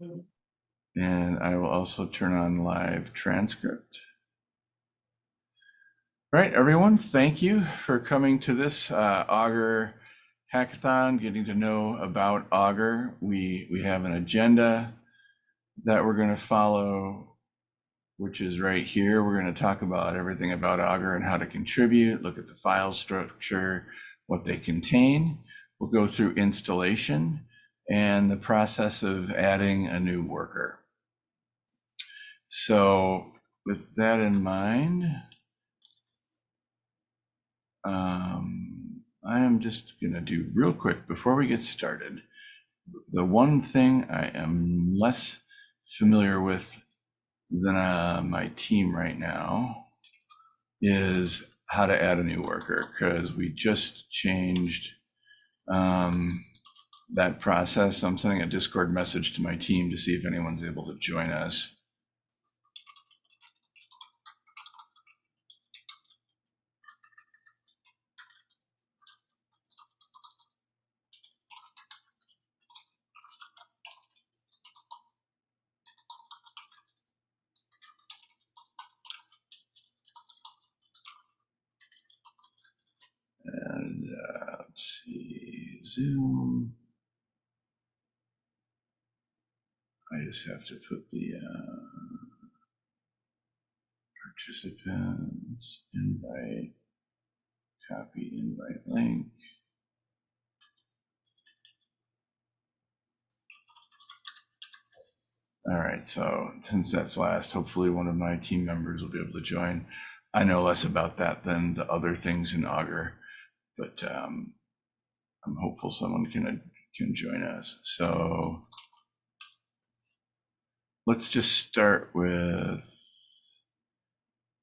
And I will also turn on live transcript. All right, everyone, thank you for coming to this uh, Augur hackathon, getting to know about Augur. We, we have an agenda that we're going to follow, which is right here. We're going to talk about everything about Augur and how to contribute, look at the file structure, what they contain. We'll go through installation and the process of adding a new worker. So with that in mind, um, I am just going to do real quick before we get started. The one thing I am less familiar with than uh, my team right now is how to add a new worker because we just changed um, that process. I'm sending a Discord message to my team to see if anyone's able to join us. And uh, let's see, Zoom. I just have to put the uh, participants invite, copy invite link. All right, so since that's last, hopefully one of my team members will be able to join. I know less about that than the other things in Augur, but um, I'm hopeful someone can can join us. So let's just start with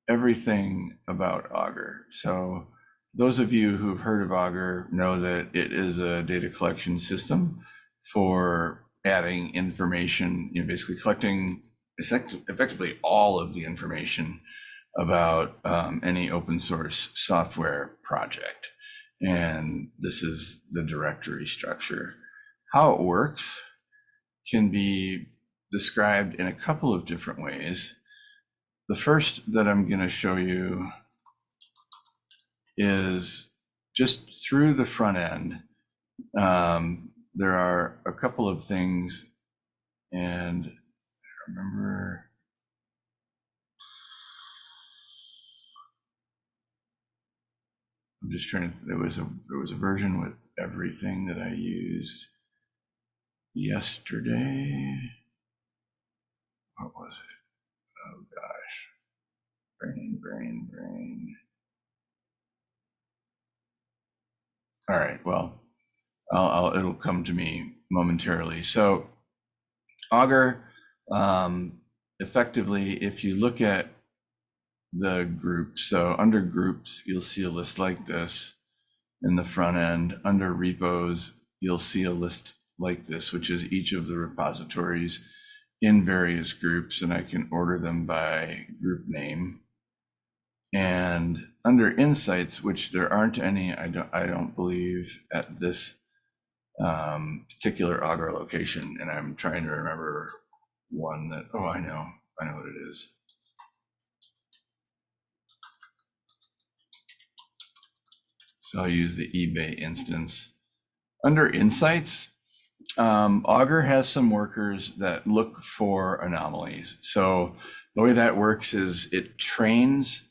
everything about Augur. So those of you who've heard of Augur know that it is a data collection system for adding information, you know, basically collecting effectively all of the information about um, any open source software project. And this is the directory structure. How it works can be described in a couple of different ways. The first that I'm going to show you is just through the front end. Um, there are a couple of things, and I remember. I'm just trying to. There was a there was a version with everything that I used yesterday. What was it? Oh gosh, brain, brain, brain. All right. Well, I'll, I'll, it'll come to me momentarily. So Augur, um, effectively, if you look at the groups, so under groups, you'll see a list like this in the front end. Under repos, you'll see a list like this, which is each of the repositories in various groups, and I can order them by group name. And under insights, which there aren't any, I don't, I don't believe at this um, particular Augur location, and I'm trying to remember one that, oh, I know, I know what it is. So I'll use the eBay instance. Under insights, um, Augur has some workers that look for anomalies. So the way that works is it trains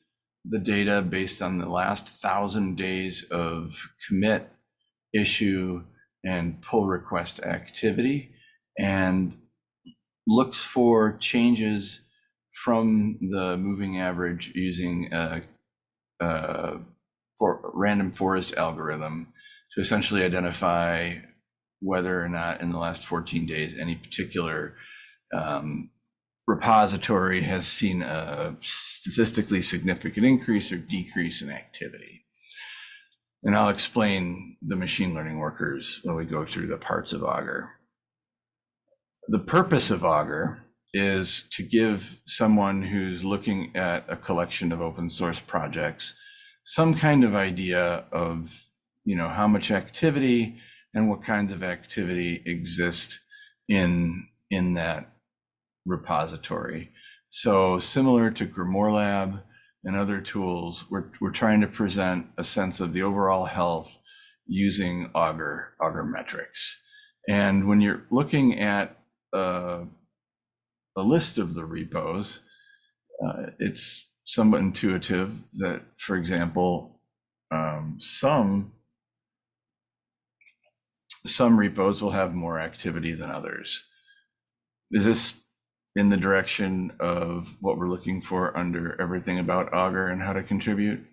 the data based on the last thousand days of commit, issue, and pull request activity and looks for changes from the moving average using a, a for random forest algorithm to essentially identify whether or not in the last 14 days any particular um, repository has seen a statistically significant increase or decrease in activity. And I'll explain the machine learning workers when we go through the parts of Augur. The purpose of Augur is to give someone who's looking at a collection of open source projects some kind of idea of you know how much activity and what kinds of activity exist in in that repository. So similar to GrimoireLab and other tools, we're, we're trying to present a sense of the overall health using Augur, Augur metrics. And when you're looking at uh, a list of the repos, uh, it's somewhat intuitive that, for example, um, some some repos will have more activity than others. Is this in the direction of what we're looking for under everything about Augur and how to contribute?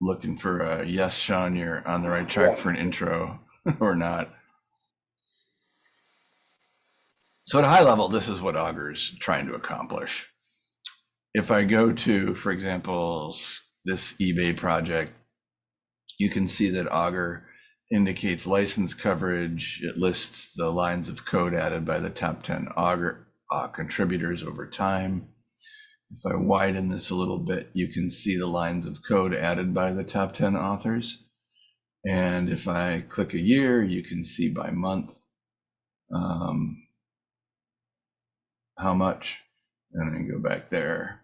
Looking for a yes, Sean, you're on the right track Yeah. for an intro or not. So at a high level, this is what Augur's trying to accomplish. If I go to, for example, this eBay project, you can see that Augur indicates license coverage. It lists the lines of code added by the top 10 Augur uh, contributors over time. If I widen this a little bit, you can see the lines of code added by the top 10 authors. And if I click a year, you can see by month um, how much. And then go back there,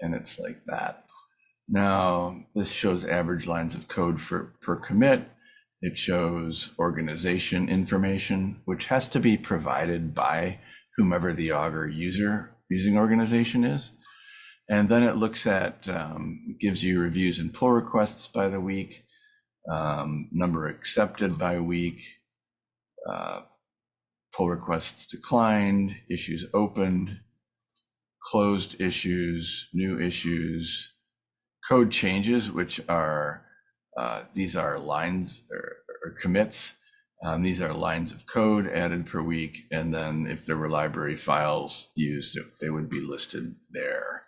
and it's like that. Now, this shows average lines of code for per commit. It shows organization information, which has to be provided by whomever the Augur user using organization is. And then it looks at, um, gives you reviews and pull requests by the week, um, number accepted by week, uh, pull requests declined, issues opened, closed issues, new issues, code changes, which are uh, these are lines or, or commits. Um, these are lines of code added per week, and then if there were library files used, they would be listed there.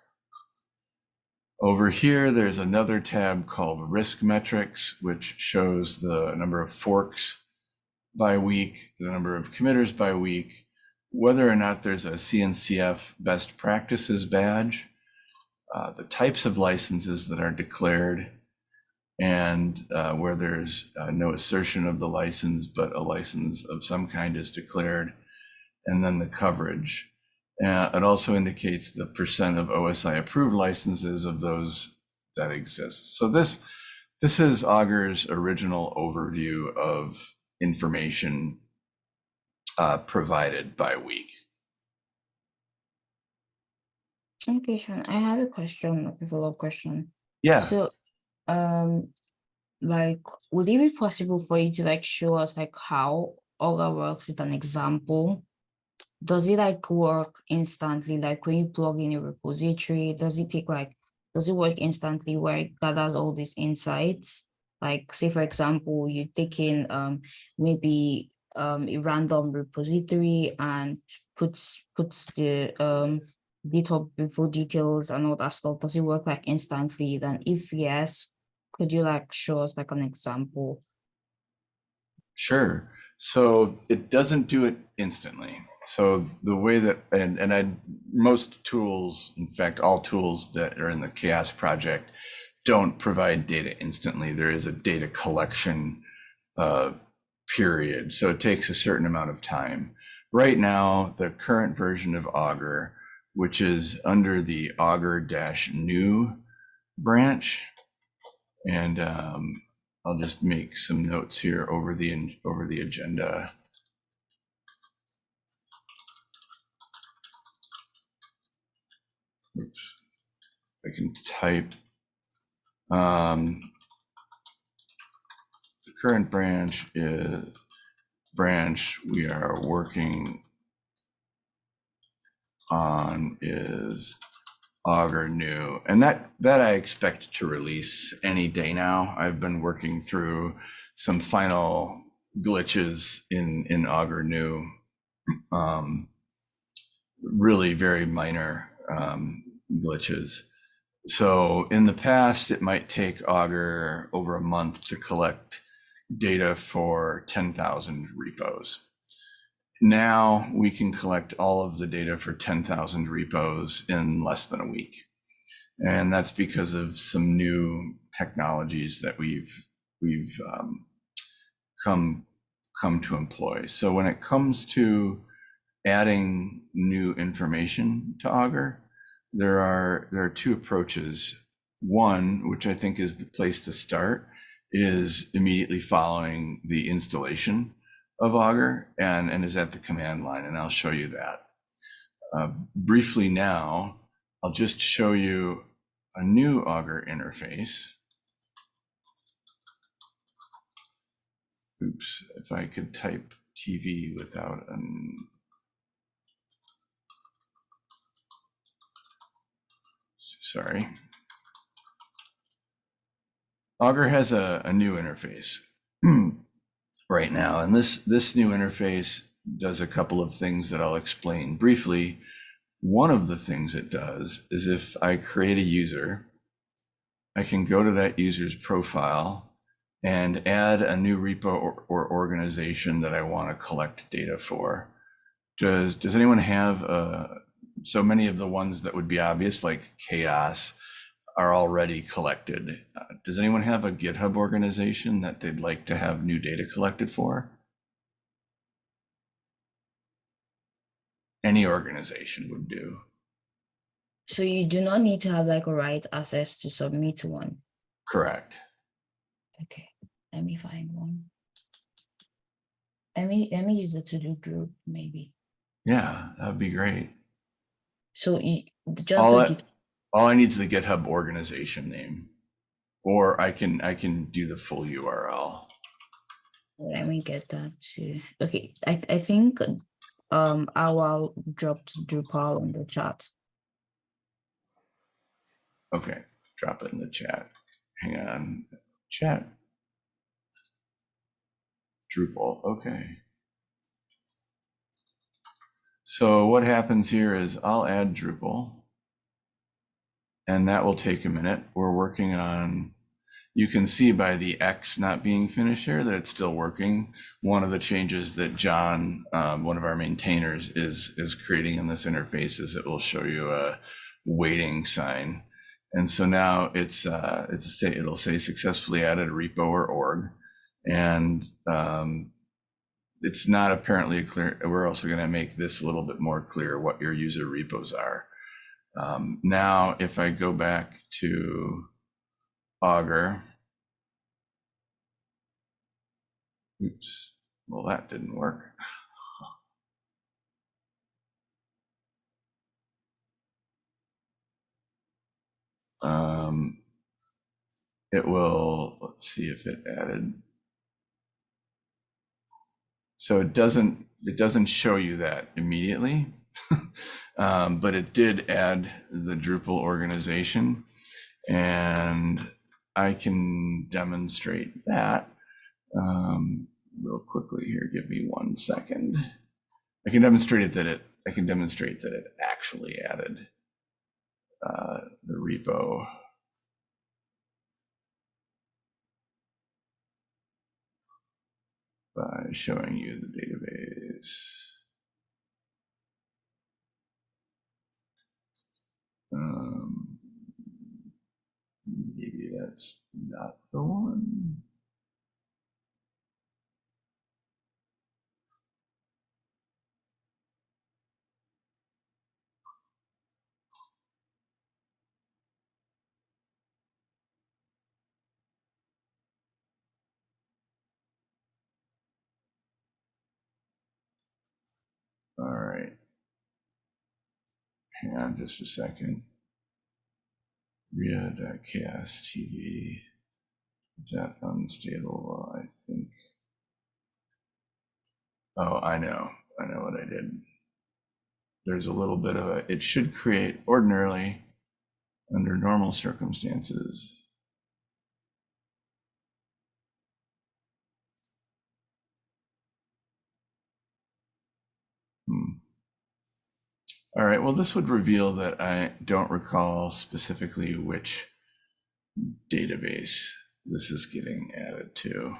Over here, there's another tab called Risk Metrics, which shows the number of forks by week, the number of committers by week, whether or not there's a CNCF best practices badge, uh, the types of licenses that are declared, and uh, where there's uh, no assertion of the license, but a license of some kind is declared, and then the coverage. Uh, it also indicates the percent of OSI approved licenses of those that exist. So this this is Augur's original overview of information uh, provided by week. Okay, Sean, I have a question, a follow-up question. Yeah, So, um, like, would it be possible for you to like show us like how Augur works with an example? Does it like work instantly? Like when you plug in a repository, does it take like, does it work instantly where it gathers all these insights? Like say, for example, you take in um maybe um a random repository and puts puts the um GitHub repo details and all that stuff. Does it work like instantly? Then if yes, could you like show us like an example? Sure. So it doesn't do it instantly. So the way that and and I most tools, in fact, all tools that are in the CHAOSS project don't provide data instantly. There is a data collection uh, period. So it takes a certain amount of time. Right now, the current version of Augur, which is under the augur-new branch, and um, I'll just make some notes here over the over the agenda. Oops. I can type. Um, the current branch is branch we are working on is Augur new, and that that I expect to release any day now. I've been working through some final glitches in in Augur new, um, really very minor um, glitches. So in the past, it might take Augur over a month to collect data for 10,000 repos. Now we can collect all of the data for 10,000 repos in less than a week. And that's because of some new technologies that we've we've um, come come to employ. So when it comes to adding new information to Augur, there are there are two approaches. One, which I think is the place to start, is immediately following the installation of Augur and, and is at the command line, and I'll show you that. Uh, briefly now, I'll just show you a new Augur interface. Oops, if I could type TV without an. Sorry. Augur has a, a new interface right now, and this, this new interface does a couple of things that I'll explain briefly. One of the things it does is if I create a user, I can go to that user's profile and add a new repo or, or organization that I want to collect data for. Does does anyone have uh, so many of the ones that would be obvious, like CHAOSS, are already collected? Uh, does anyone have a GitHub organization that they'd like to have new data collected for? Any organization would do. So you do not need to have like a right access to submit to one. Correct. Okay, let me find one. Let me let me use the to do group maybe. Yeah, that'd be great. So you just All the all I need is the GitHub organization name, or I can I can do the full URL. let me get that too. Okay, I I think um I will drop Drupal on the chat. Okay, drop it in the chat. Hang on, chat. Drupal. Okay. So what happens here is I'll add Drupal, and that will take a minute. We're working on. You can see by the X not being finished here that it's still working. One of the changes that John, um, one of our maintainers, is is creating in this interface is it will show you a waiting sign. And so now it's uh, it's say it'll say successfully added repo or org, and um, it's not apparently clear. We're also going to make this a little bit more clear what your user repos are. Um, now, if I go back to Augur, oops, well that didn't work. Um, it will, let's see if it added. So it doesn't, it doesn't show you that immediately. um, but it did add the Drupal organization and I can demonstrate that um, real quickly here. Give me one second. I can demonstrate it that it, I can demonstrate that it actually added uh, the repo. By showing you the database. Um, maybe that's not the one. Hang on just a second. Ria.chaos TV. That unstable, I think. Oh, I know. I know what I did. There's a little bit of a, it should create ordinarily under normal circumstances. Hmm. All right, well, this would reveal that I don't recall specifically which database this is getting added to,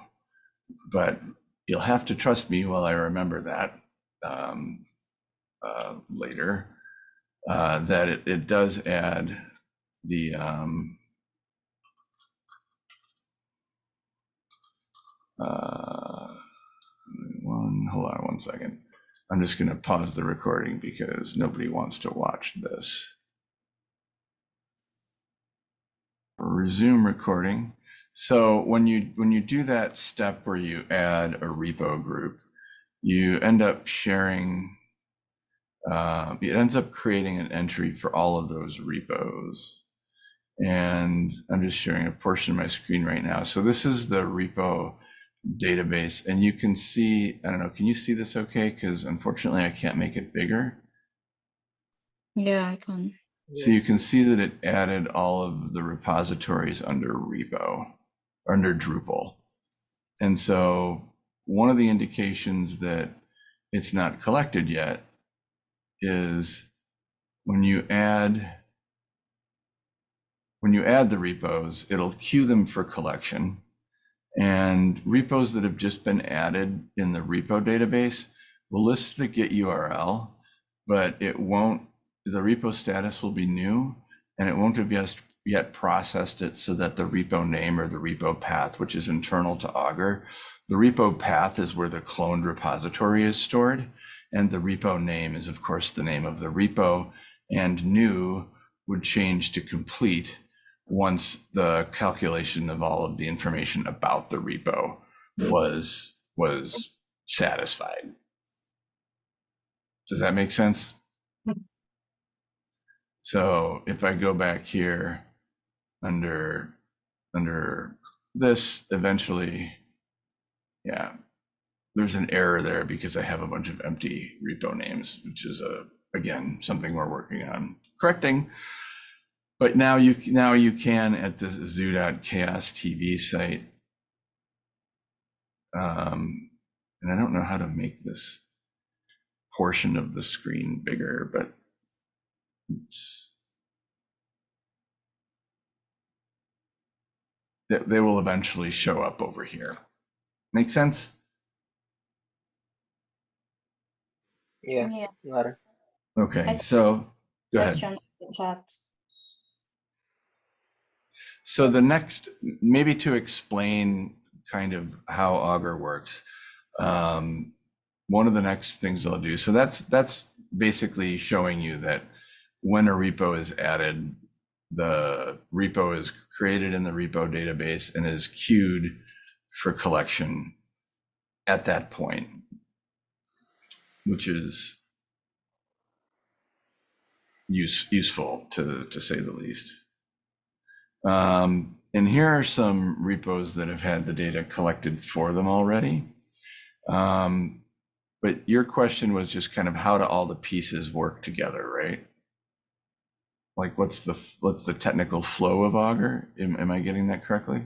but you'll have to trust me while I remember that um, uh, later, uh, that it, it does add the um, uh, second. I'm just going to pause the recording because nobody wants to watch this. Resume recording. So when you when you do that step where you add a repo group, you end up sharing. Uh, it ends up creating an entry for all of those repos. And I'm just sharing a portion of my screen right now. So this is the repo database and you can see, I don't know, can you see this okay? Because unfortunately I can't make it bigger. Yeah, I can. So you can see that it added all of the repositories under repo, under Drupal. And so one of the indications that it's not collected yet is when you add when you add the repos, it'll queue them for collection. And repos that have just been added in the repo database will list the Git URL, but it won't, the repo status will be new and it won't have yet, yet processed it so that the repo name or the repo path, which is internal to Augur, the repo path is where the cloned repository is stored. And the repo name is, of course, the name of the repo. And new would change to complete once the calculation of all of the information about the repo was was satisfied. Does that make sense? Hmm. So if I go back here under under this, eventually, yeah, there's an error there because I have a bunch of empty repo names, which is a again something we're working on correcting. But now you now you can at the zoo.chaos TV site. Um, and I don't know how to make this portion of the screen bigger, but oops. They, they will eventually show up over here. Make sense? Yeah, Yeah, got. Okay, so go ahead. question chat. So the next, maybe to explain kind of how Augur works, um, one of the next things I'll do. So that's that's basically showing you that when a repo is added, the repo is created in the repo database and is queued for collection at that point, which is use, useful to to say the least. Um, and here are some repos that have had the data collected for them already. Um, but your question was just kind of how do all the pieces work together, right? Like what's the what's the technical flow of Augur? Am, am I getting that correctly?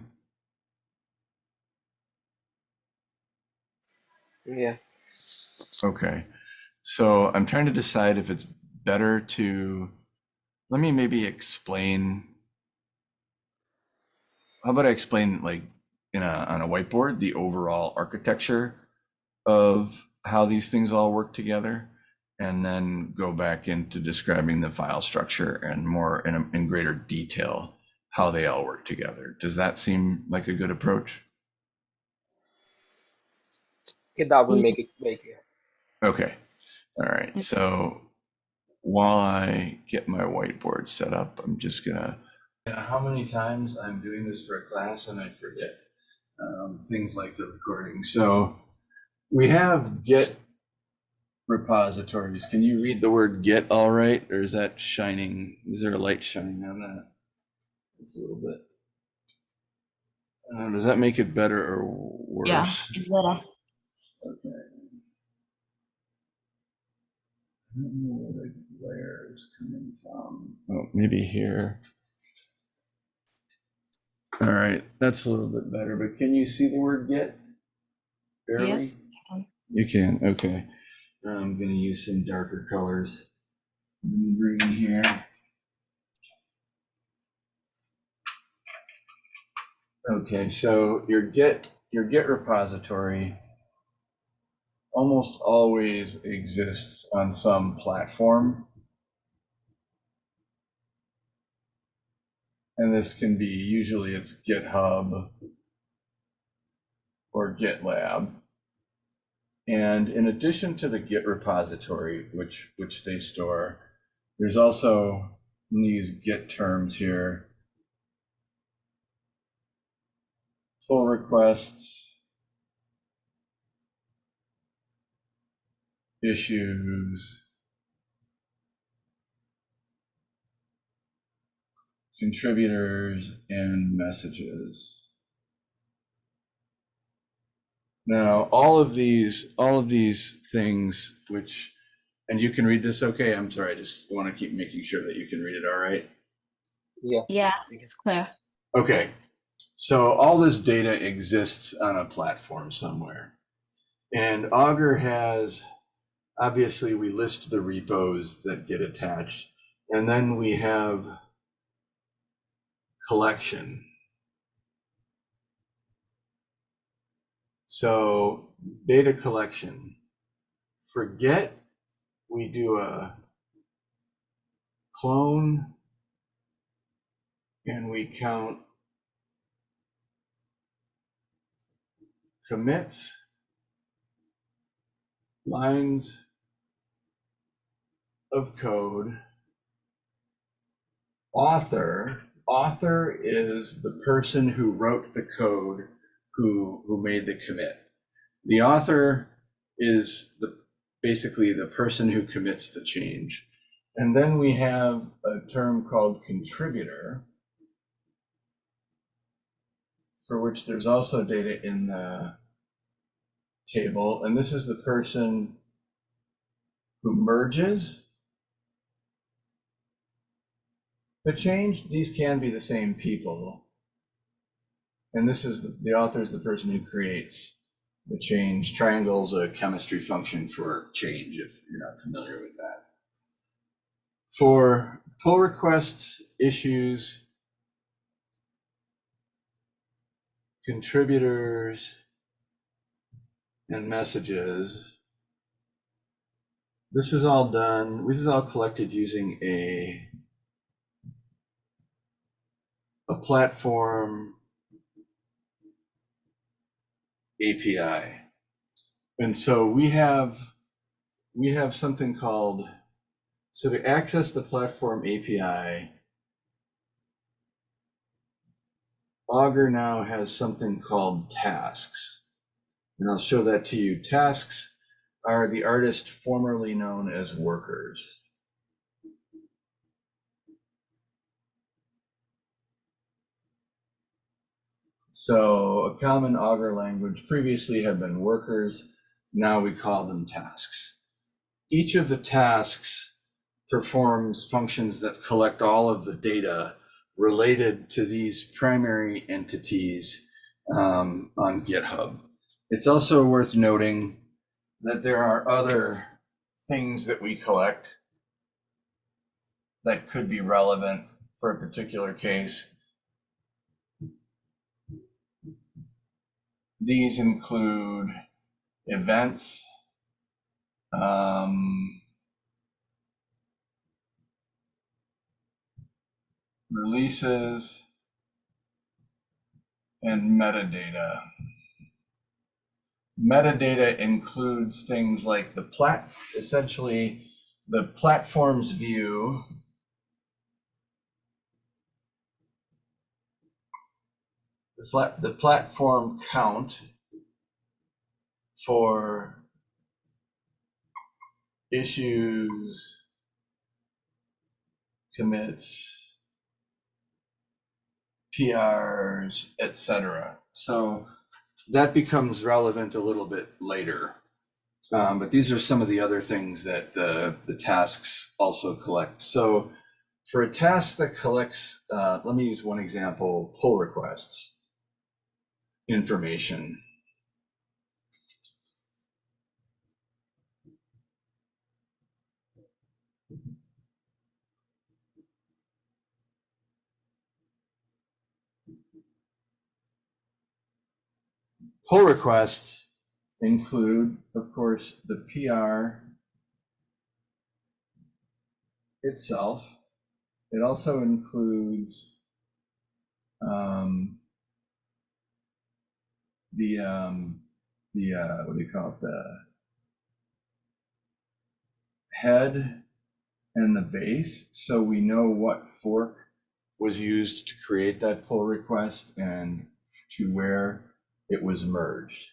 Yeah. Okay. So I'm trying to decide if it's better to let me maybe explain how about I explain like in a on a whiteboard the overall architecture of how these things all work together and then go back into describing the file structure and more in, a, in greater detail how they all work together. Does that seem like a good approach? Yeah, that will Yeah. make it very clear. Okay. All right. Mm. So while I get my whiteboard set up, I'm just gonna. How many times I'm doing this for a class and I forget um, things like the recording. So we have Git repositories. Can you read the word Git all right, or is that shining? Is there a light shining on that? It's a little bit. Uh, does that make it better or worse? Yeah, it's better. Okay. I don't know where the glare is coming from. Oh, maybe here. All right, that's a little bit better, but can you see the word get? Barely? Yes, You can, okay. I'm gonna use some darker colors. Green here. Okay, so your Git, your Git repository almost always exists on some platform. And this can be, usually it's GitHub or GitLab. And in addition to the Git repository, which which they store, there's also I'm gonna use Git terms here. Pull requests, issues, contributors, and messages. Now, all of these, all of these things, which, and you can read this, okay? I'm sorry, I just want to keep making sure that you can read it, all right? Yeah. Yeah, I think it's clear. Okay, so all this data exists on a platform somewhere. And Augur has, obviously, we list the repos that get attached, and then we have collection. So data collection, forget we do a clone and we count commits, lines of code, author. Author is the person who wrote the code who who made the commit. The author is the basically the person who commits the change. And then we have a term called contributor, for which there's also data in the table. And this is the person who merges the change. These can be the same people. And this is the, the author is the person who creates the change. Triangle's a chemistry function for change, if you're not familiar with that. For pull requests, issues, contributors, and messages. This is all done, this is all collected using a a platform API. And so we have we have something called so to access the platform API Augur now has something called tasks. And I'll show that to you. Tasks are the artist formerly known as workers. So a common Augur language previously had been workers. Now we call them tasks. Each of the tasks performs functions that collect all of the data related to these primary entities um, on GitHub. It's also worth noting that there are other things that we collect that could be relevant for a particular case. These include events, um, releases, and metadata. Metadata includes things like the plat, essentially the platform's view. The flat, the platform count for issues, commits, PRs, etc. So that becomes relevant a little bit later. Um, but these are some of the other things that the, the tasks also collect. So for a task that collects, uh, let me use one example, pull requests information. Pull requests include, of course, the PR itself. It also includes um, the um, the uh, what do you call it the head and the base, so we know what fork was used to create that pull request and to where it was merged.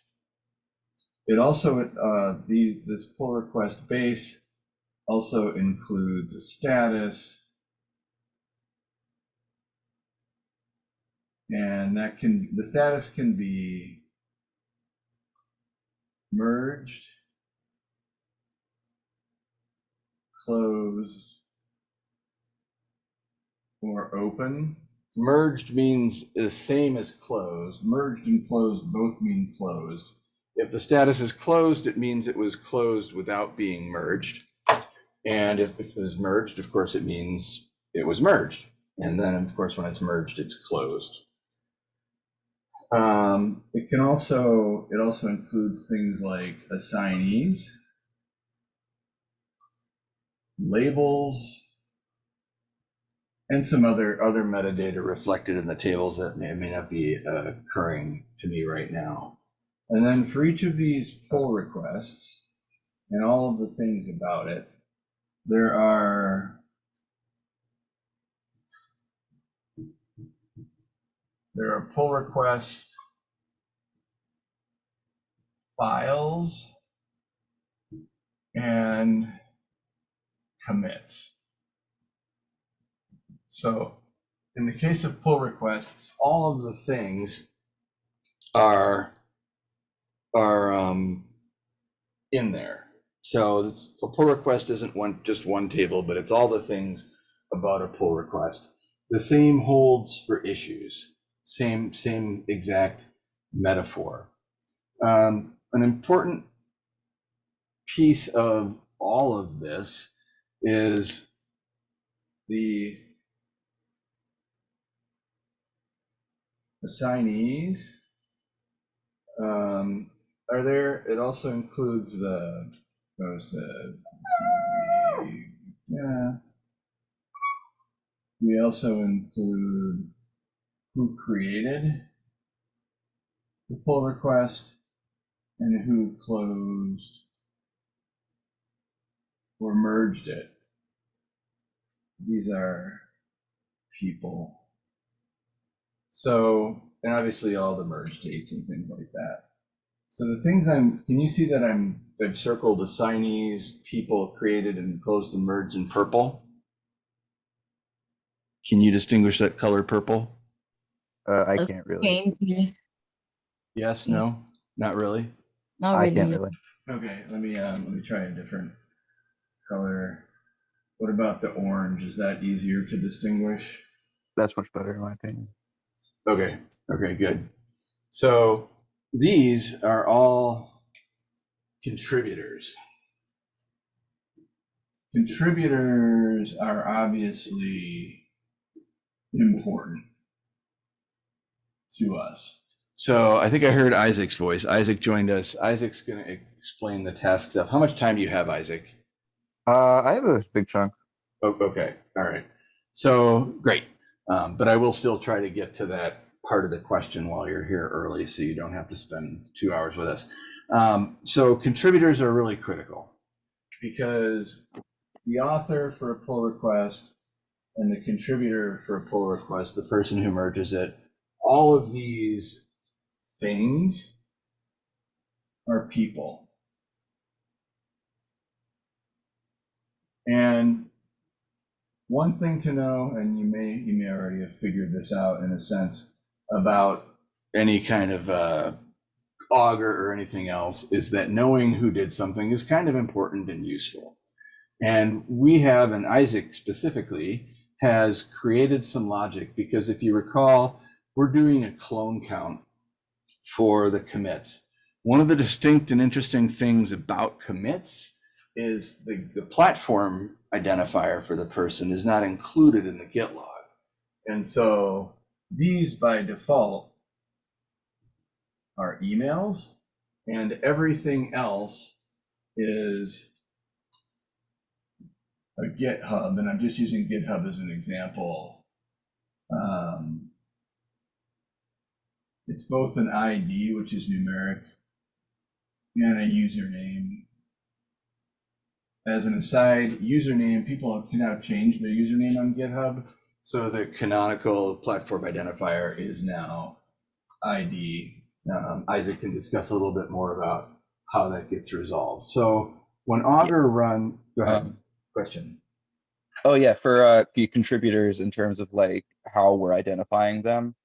It also, uh, these, this pull request base also includes a status. And that can, the status can be merged, closed, or open. Merged means the same as closed. Merged and closed both mean closed. If the status is closed, it means it was closed without being merged. And if if it was merged, of course, it means it was merged. And then, of course, when it's merged, it's closed. Um, it can also, it also includes things like assignees, labels, and some other, other metadata reflected in the tables that may, may not be uh, occurring to me right now. And then for each of these pull requests and all of the things about it, there are there are pull request files and commits. So in the case of pull requests, all of the things are are um, in there. So a pull request isn't one just one table, but it's all the things about a pull request. The same holds for issues. Same same exact metaphor. Um, an important piece of all of this is the assignees. Um, are there, it also includes the, goes yeah. We also include who created the pull request and who closed or merged it. These are people. So, and obviously all the merge dates and things like that. So the things I'm, can you see that I'm, I've circled assignees, people created and closed and merged in purple? Can you distinguish that color purple? Uh, I can't really. Faintly, Yes, no, not really? not I can't really. Okay, let me, um, let me try a different color. What about the orange? Is that easier to distinguish? That's much better in my opinion. Okay, okay, good. So these are all contributors. Contributors are obviously important to us. So I think I heard Isaac's voice. Isaac joined us. Isaac's going to explain the task stuff. How much time do you have, Isaac? Uh, I have a big chunk. Oh, okay, all right. So, great. Um, but I will still try to get to that part of the question while you're here early, so you don't have to spend two hours with us. Um, so contributors are really critical because the author for a pull request and the contributor for a pull request, the person who merges it, all of these things are people. And one thing to know, and you may you may already have figured this out in a sense about any kind of uh, Augur or anything else, is that knowing who did something is kind of important and useful. And we have, and Isaac specifically, has created some logic because if you recall, we're doing a clone count for the commits. One of the distinct and interesting things about commits is the, the platform identifier for the person is not included in the git log. And so these by default are emails and everything else is a GitHub. And I'm just using GitHub as an example. Um, it's both an ID, which is numeric, and a username, as an aside, username, people can now change their username on GitHub. So the canonical platform identifier is now ID. Um, Isaac can discuss a little bit more about how that gets resolved. So when Augur run, go ahead, Um, question. Oh yeah, for uh the contributors in terms of like how we're identifying them.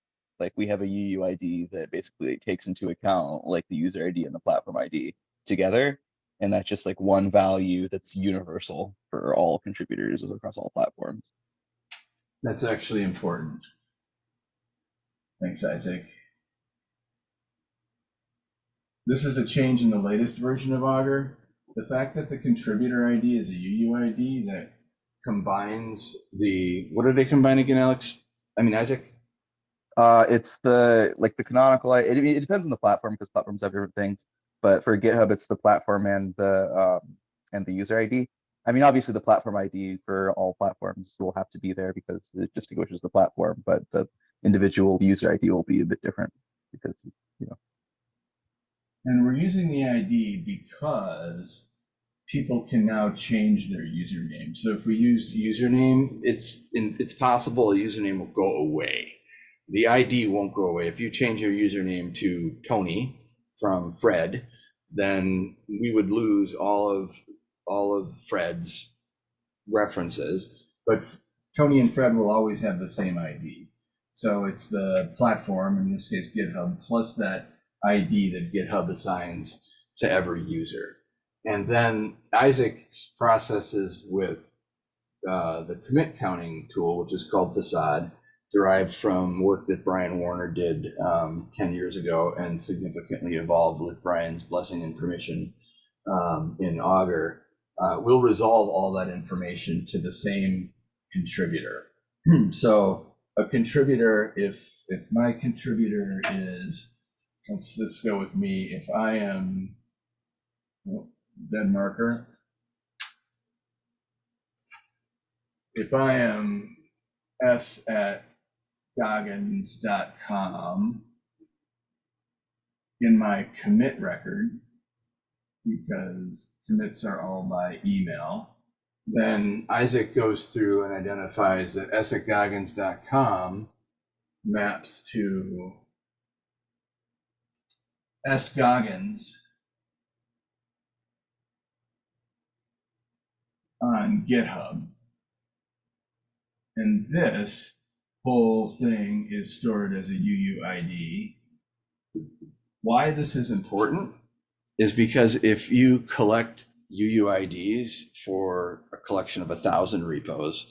Like we have a UUID that basically takes into account like the user ID and the platform ID together. And that's just like one value that's universal for all contributors across all platforms. That's actually important. Thanks, Isaac. This is a change in the latest version of Augur. The fact that the contributor ID is a UUID that combines the, what are they combine again, Alex? I mean, Isaac? Uh, it's the, like the canonical, it, it depends on the platform because platforms have different things. But for GitHub, it's the platform and the, um, and the user ID. I mean, obviously the platform ID for all platforms will have to be there because it distinguishes the platform, but the individual user ID will be a bit different because, you know, And we're using the ID because people can now change their username. So if we used username, it's in, it's possible a username will go away. The ID won't go away. If you change your username to Tony from Fred, then we would lose all of all of Fred's references. But Tony and Fred will always have the same ID. So it's the platform, in this case GitHub, plus that ID that GitHub assigns to every user. And then Isaac's processes with uh, the commit counting tool, which is called Facade, derived from work that Brian Warner did um, 10 years ago and significantly evolved with Brian's blessing and permission um, in Augur, uh, will resolve all that information to the same contributor. so a contributor, if if my contributor is let's let's go with me. If I am oh, dead marker, if I am s at goggins.com in my commit record, because commits are all by email, then Isaac goes through and identifies that s maps to S. Goggins on GitHub. And this whole thing is stored as a UUID. Why this is important is because if you collect UUIDs for a collection of a thousand repos,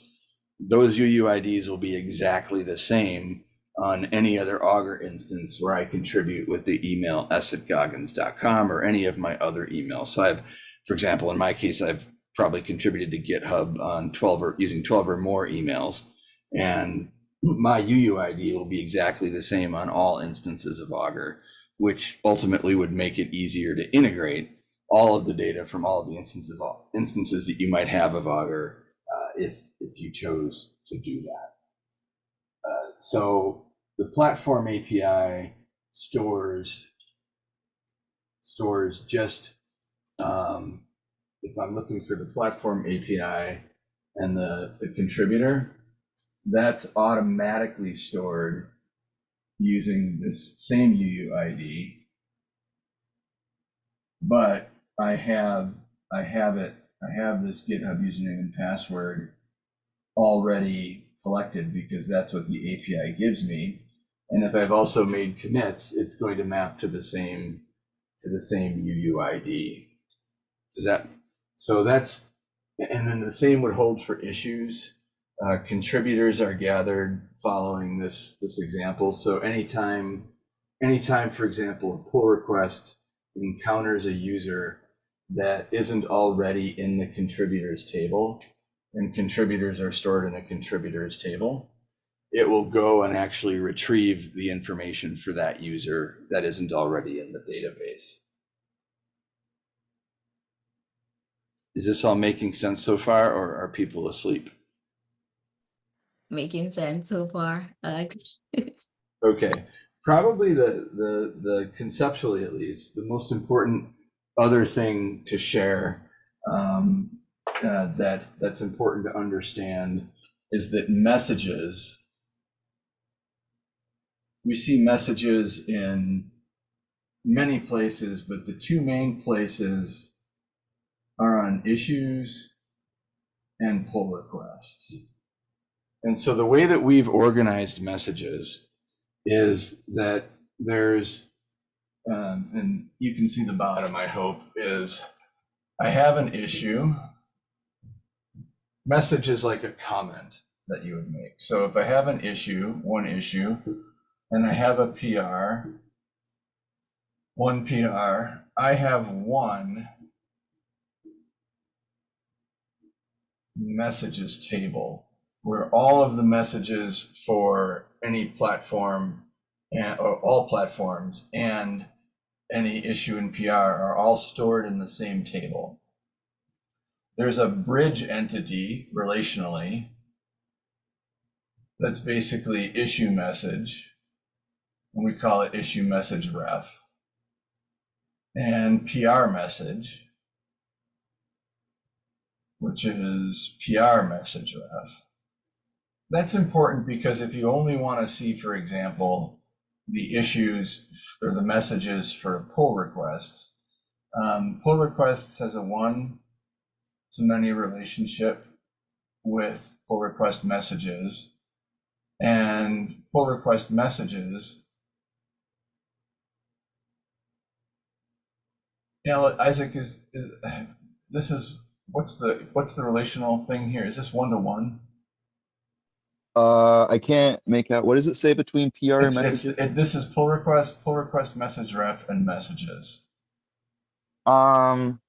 those UUIDs will be exactly the same on any other Augur instance where I contribute with the email s at goggins.com or any of my other emails. So I've, for example, in my case, I've probably contributed to GitHub on 12 or using 12 or more emails. And my UUID will be exactly the same on all instances of Augur, which ultimately would make it easier to integrate all of the data from all of the instances of instances that you might have of Augur uh, if if you chose to do that. Uh, so the platform API stores stores just um, if I'm looking for the platform API and the, the contributor, that's automatically stored using this same UUID. But I have I have it I have this GitHub username and password already collected because that's what the API gives me. And if I've also made commits, it's going to map to the same to the same UUID. Does that so that's and then the same would hold for issues. Uh, contributors are gathered following this this example. So anytime anytime, for example, a pull request encounters a user that isn't already in the contributors table, and contributors are stored in the contributors table, it will go and actually retrieve the information for that user that isn't already in the database. Is this all making sense so far, or are people asleep? Making sense so far. Like Okay, probably the, the, the conceptually at least, the most important other thing to share um, uh, that that's important to understand is that messages we see messages in many places, but the two main places are on issues and pull requests. And so the way that we've organized messages is that there's, um, and you can see the bottom, I hope, is I have an issue. Message is like a comment that you would make. So if I have an issue, one issue, and I have a PR, one PR, I have one messages table where all of the messages for any platform and or all platforms and any issue in PR are all stored in the same table. There's a bridge entity relationally that's basically issue message and we call it issue message ref and PR message, which is PR message ref. That's important because if you only want to see, for example, the issues or the messages for pull requests, um, pull requests has a one to many relationship with pull request messages and pull request messages Yeah, look, Isaac is, is this is what's the what's the relational thing here? Is this one to one? Uh, I can't make out, what does it say between PR and It's, it's, messages? it, this is pull request, pull request, message ref, and messages. Um.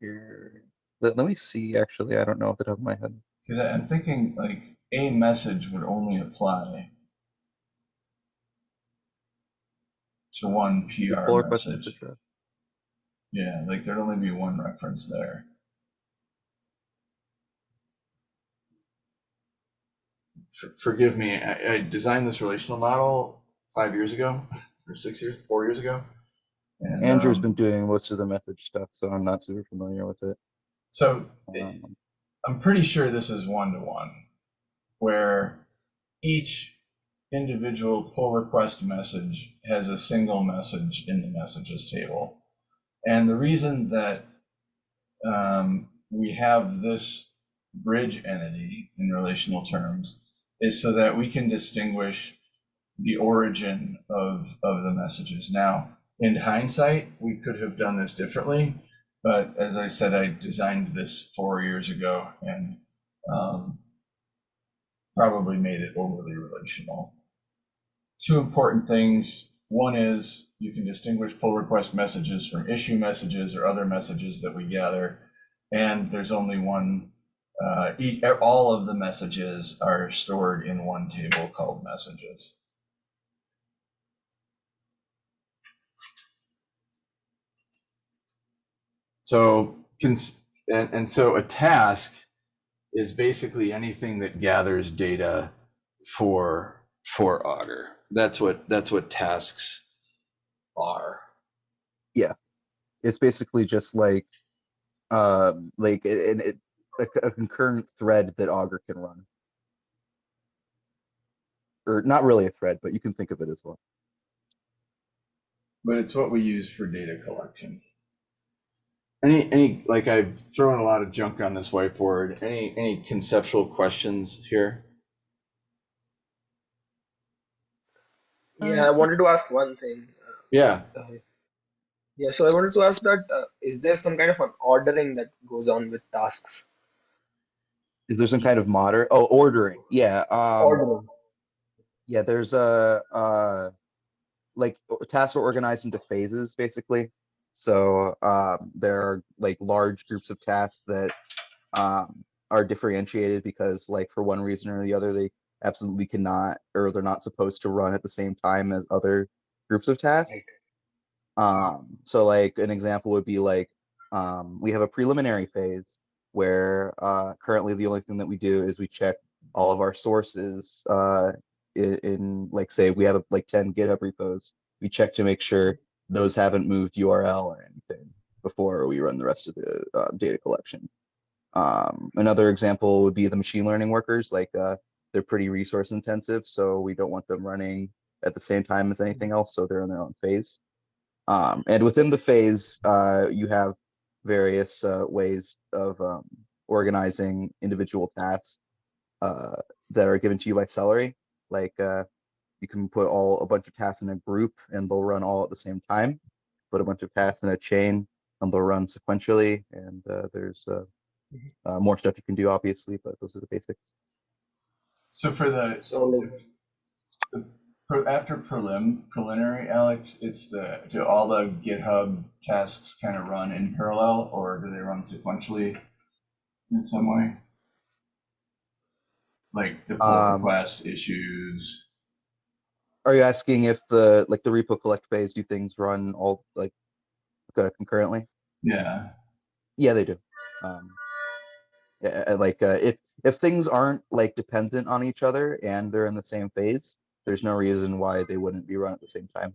Here, let, let me see, actually, I don't know off the top of my head. Because I'm thinking like a message would only apply to one PR Pull request message. message. Yeah, like there'd only be one reference there. For- Forgive me, I, I designed this relational model five years ago, or six years, four years ago. And, Andrew's um, been doing most of the message stuff, so I'm not super familiar with it. So Um, I'm pretty sure this is one to one, where each individual pull request message has a single message in the messages table. And the reason that um, we have this bridge entity in relational terms is so that we can distinguish the origin of, of the messages. Now, in hindsight, we could have done this differently, but as I said, I designed this four years ago and um, probably made it overly relational. Two important things. One is you can distinguish pull request messages from issue messages or other messages that we gather. And there's only one, uh, e- all of the messages are stored in one table called messages. So, and, and so a task is basically anything that gathers data for for Augur. That's what that's what tasks are. Yeah, it's basically just like, um, like, it, it, it- a, a concurrent thread that Augur can run. Or not really a thread, but you can think of it as one. But it's what we use for data collection. Any any like I've thrown a lot of junk on this whiteboard. Any any conceptual questions here? Yeah, I Um, wanted to ask one thing. Yeah. Uh, yeah, so I wanted to ask that uh, is there some kind of an ordering that goes on with tasks? Is there some kind of moder, oh, ordering, yeah, um, Ordering. yeah, there's a, uh, like, tasks are organized into phases, basically. So, um, there are like large groups of tasks that, um, are differentiated because like for one reason or the other, they absolutely cannot, or they're not supposed to run at the same time as other groups of tasks. Um, so like an example would be like, um, we have a preliminary phase where, uh, currently the only thing that we do is we check all of our sources, uh, in, in like, say, we have like ten GitHub repos. We check to make sure those haven't moved URL or anything. before we run the rest of the uh, data collection. Um, another example would be the machine learning workers, like uh, they're pretty resource intensive, so we don't want them running at the same time as anything else, so they're in their own phase. Um, and within the phase, uh, you have various uh, ways of um, organizing individual tasks uh, that are given to you by Celery. Like uh, you can put all a bunch of tasks in a group and they'll run all at the same time. Put a bunch of tasks in a chain and they'll run sequentially. And uh, there's uh, Mhm. uh, more stuff you can do, obviously, but those are the basics. So for the, So, like- the pre- after prelim, preliminary, Alex, it's the, do all the GitHub tasks kind of run in parallel or do they run sequentially in some way? Like the pull Um, request issues, Are you asking if the like the repo collect phase do things run all like uh, concurrently? yeah. Yeah, they do. Um, yeah, like uh, if if things aren't like dependent on each other and they're in the same phase, there's no reason why they wouldn't be run at the same time.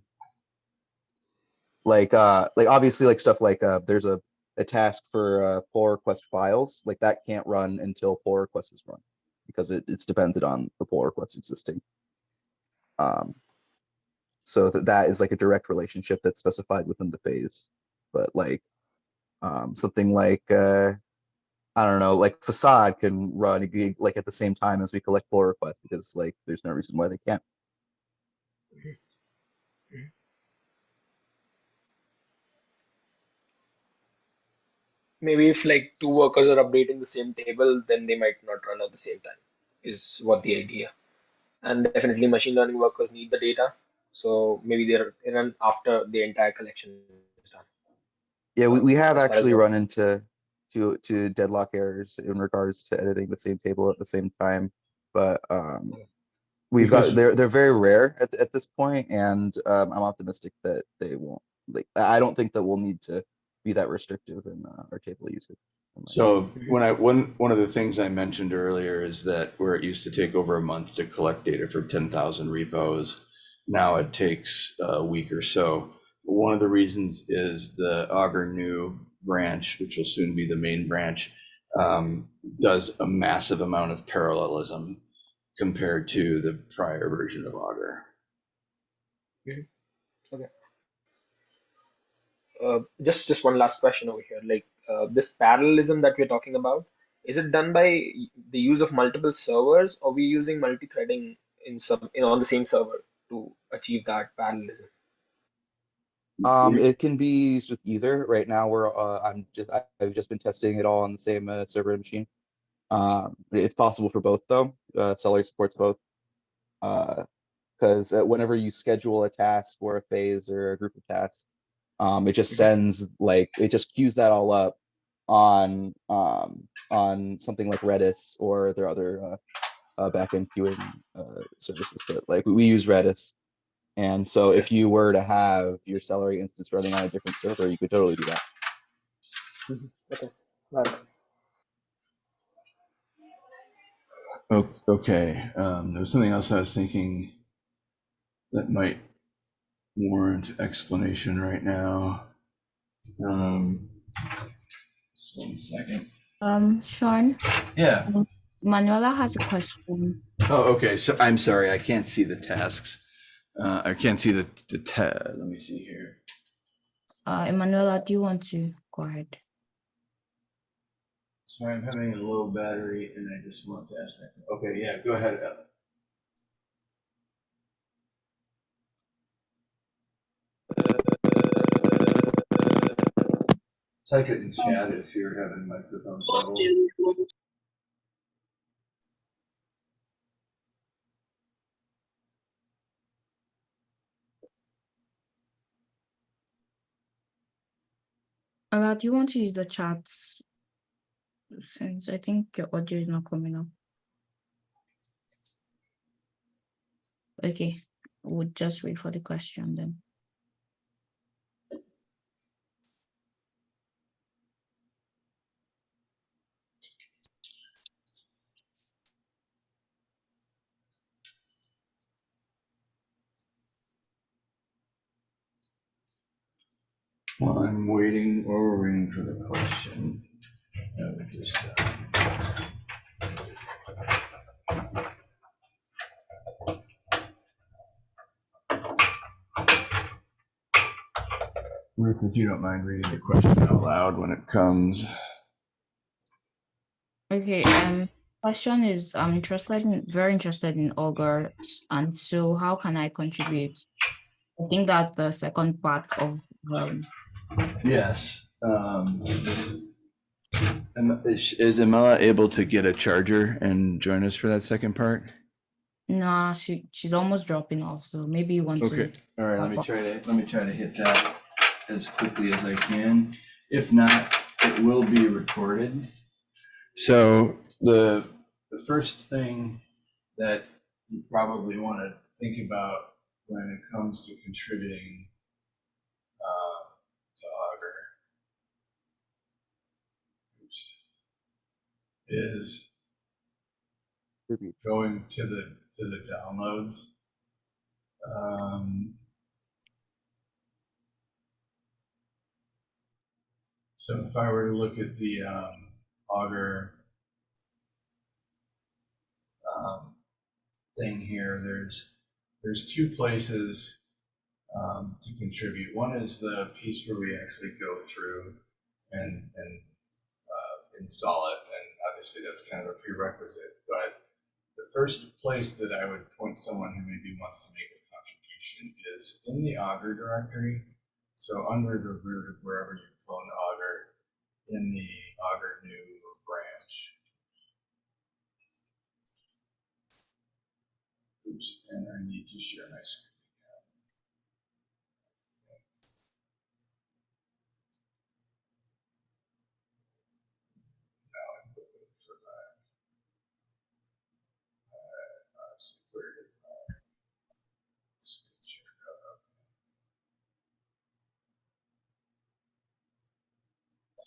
Like uh, like obviously like stuff like uh, there's a a task for uh, pull request files like that can't run until pull request is run because it, it's dependent on the pull request existing. Um, so that that is like a direct relationship that's specified within the phase, but like um, something like uh, I don't know, like facade can run like at the same time as we collect pull requests because like there's no reason why they can't. Maybe if like two workers are updating the same table, then they might not run at the same time, is what the idea. And definitely machine learning workers need the data. So maybe they're they run after the entire collection is done. Yeah, we, we have as far as actually run into to to deadlock errors in regards to editing the same table at the same time, but um, we've got they're they're very rare at at this point, and um, I'm optimistic that they won't. Like, I don't think that we'll need to be that restrictive in uh, our table usage. So when I, one, one of the things I mentioned earlier is that where it used to take over a month to collect data for ten thousand repos, now it takes a week or so. One of the reasons is the Augur new branch, which will soon be the main branch, um, does a massive amount of parallelism compared to the prior version of Augur. Uh, just just one last question over here. Like uh, this parallelism that we're talking about, is it done by the use of multiple servers, or we using multi-threading in some in on the same server to achieve that parallelism? Um, it can be used with either. Right now, we're uh, I'm just I- I've just been testing it all on the same uh, server machine. Um, it's possible for both though. Uh, Celery supports both. Uh, because uh, whenever you schedule a task or a phase or a group of tasks, um, it just Mhm. sends like it just queues that all up on um on something like Redis or their other uh, uh backend queuing uh services. But like we use Redis. And so if you were to have your Celery instance running on a different server, you could totally do that. Right. O- Okay, um, there was something else I was thinking that might warrant explanation right now. Um, just one second. Um, Sean, Yeah. Manuela has a question. Oh, okay. So I'm sorry, I can't see the tasks. Uh, I can't see the, the ta- let me see here. Uh, Emanuela, do you want to go ahead? Sorry, I'm having a low battery and I just want to ask. my- Okay, yeah, go ahead. Ellen. Type it in chat if you're having microphone trouble. Ella, do you want to use the chat? Since I think your audio is not coming up. Okay, we'll just wait for the question then. One I'm waiting, or waiting for the question. I would just, uh, Ruth, if you don't mind reading the question out loud when it comes. Okay, um, question is, I'm interested in, very interested in augurs, and so how can I contribute? I think that's the second part of, um, Yes. um, Is is Emma able to get a charger and join us for that second part? nah, she, she's almost dropping off, so maybe want Okay, all right, let me try to, let me try to hit that as quickly as I can. If not, it will be recorded. So the, the first thing that you probably want to think about when it comes to contributing uh, to Augur oops, is going to the, to the downloads. Um, So if I were to look at the um, um, thing here, there's, there's two places um, to contribute. One is the piece where we actually go through and, and uh, install it, obviously that's kind of a prerequisite, but the first place that I would point someone who maybe wants to make a contribution is in the Augur directory. So under the root of wherever you clone Augur, in the Augur new branch. Oops, and I need to share my screen. again. Now I'm looking for that. Uh, let's see, where did my screen share go?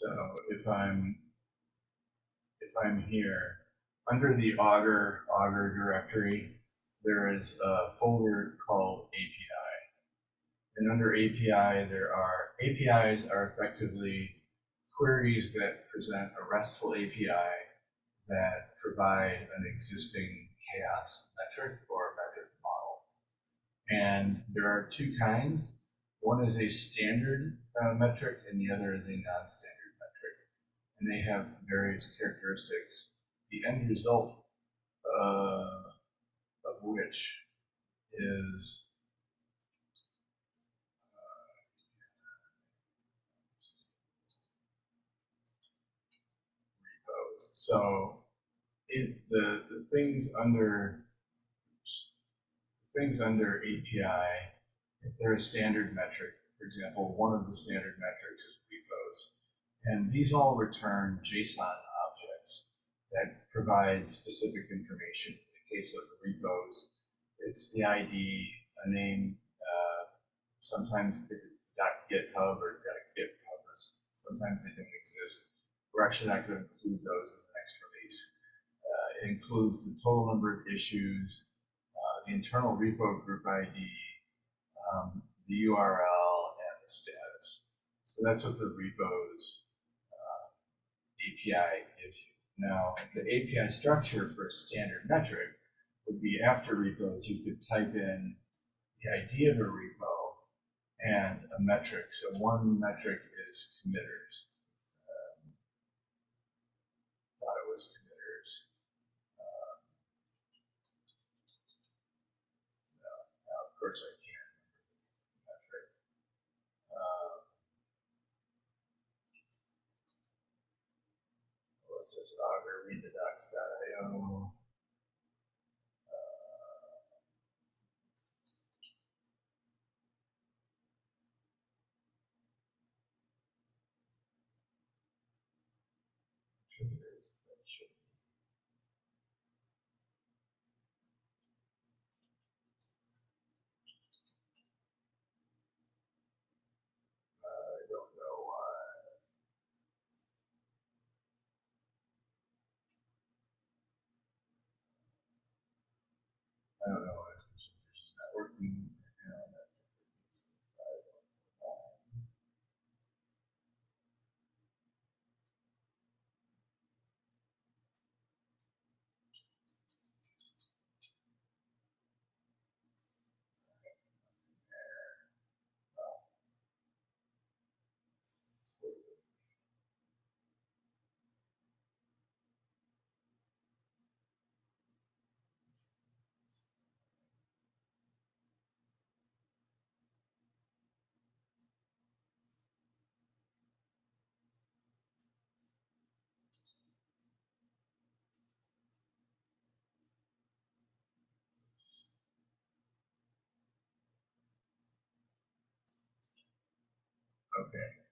So if I'm, if I'm here, under the Augur, Augur directory, there is a folder called API. And under API, there are, APIs are effectively queries that present a RESTful API that provide an existing CHAOSS metric or metric model. And there are two kinds. One is a standard uh, metric and the other is a non-standard. And they have various characteristics. The end result uh, of which is uh. So it the the things under things under API, if they're a standard metric, for example, one of the standard metrics is. And these all return JSON objects that provide specific information. In the case of repos, it's the ID, a name, uh, sometimes if it's .github or .github, sometimes they don't exist. We're actually not going to include those in the next release. Uh, it includes the total number of issues, uh, the internal repo group ID, um, the URL, and the status. So that's what the repos API gives you. Now, the API structure for a standard metric would be after repos, you could type in the ID of a repo and a metric. So one metric is committers. Um, thought it was committers. Uh, no, no, of course I can't remember the metric. Uh, this? Augur read the docs.io. contributors that should be. I don't know why. I don't know why this is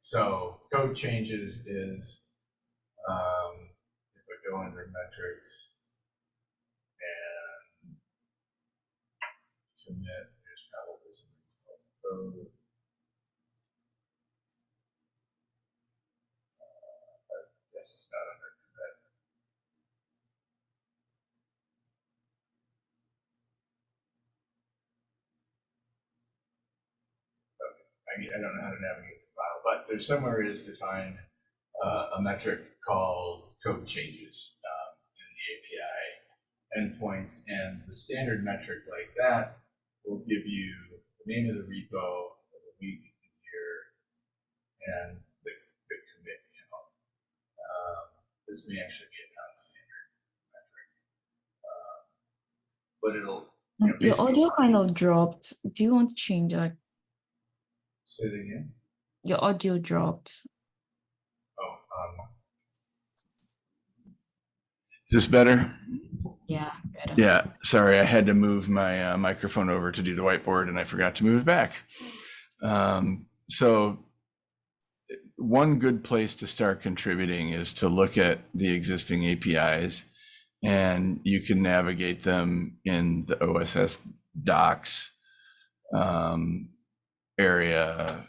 so code changes is, um, if I go under metrics and commit, there's probably some installed code. Uh, I guess it's not under. I, I don't know how to navigate there's somewhere it is defined uh, a metric called code changes um, in the API endpoints, and the standard metric like that will give you the name of the repo, the week, the year, and the, the commit count. Um, this may actually be a non-standard metric, um, but it'll you know, Your audio kind of dropped. Do you want to change like say it again. Your audio dropped? Oh, um. Is this better? Yeah, better. Yeah, sorry, I had to move my uh, microphone over to do the whiteboard and I forgot to move it back. Um, so one good place to start contributing is to look at the existing APIs and you can navigate them in the OSS docs um, area.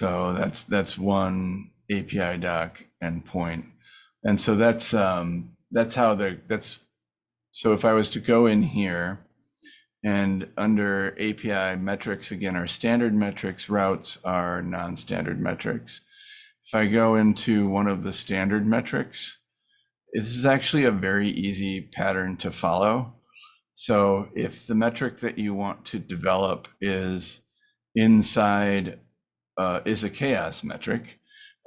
So that's that's one API doc endpoint. And so that's um that's how the that's so if I was to go in here and under API metrics, again, our standard metrics routes are non-standard metrics. If I go into one of the standard metrics, this is actually a very easy pattern to follow. So if the metric that you want to develop is inside uh, is a CHAOSS metric.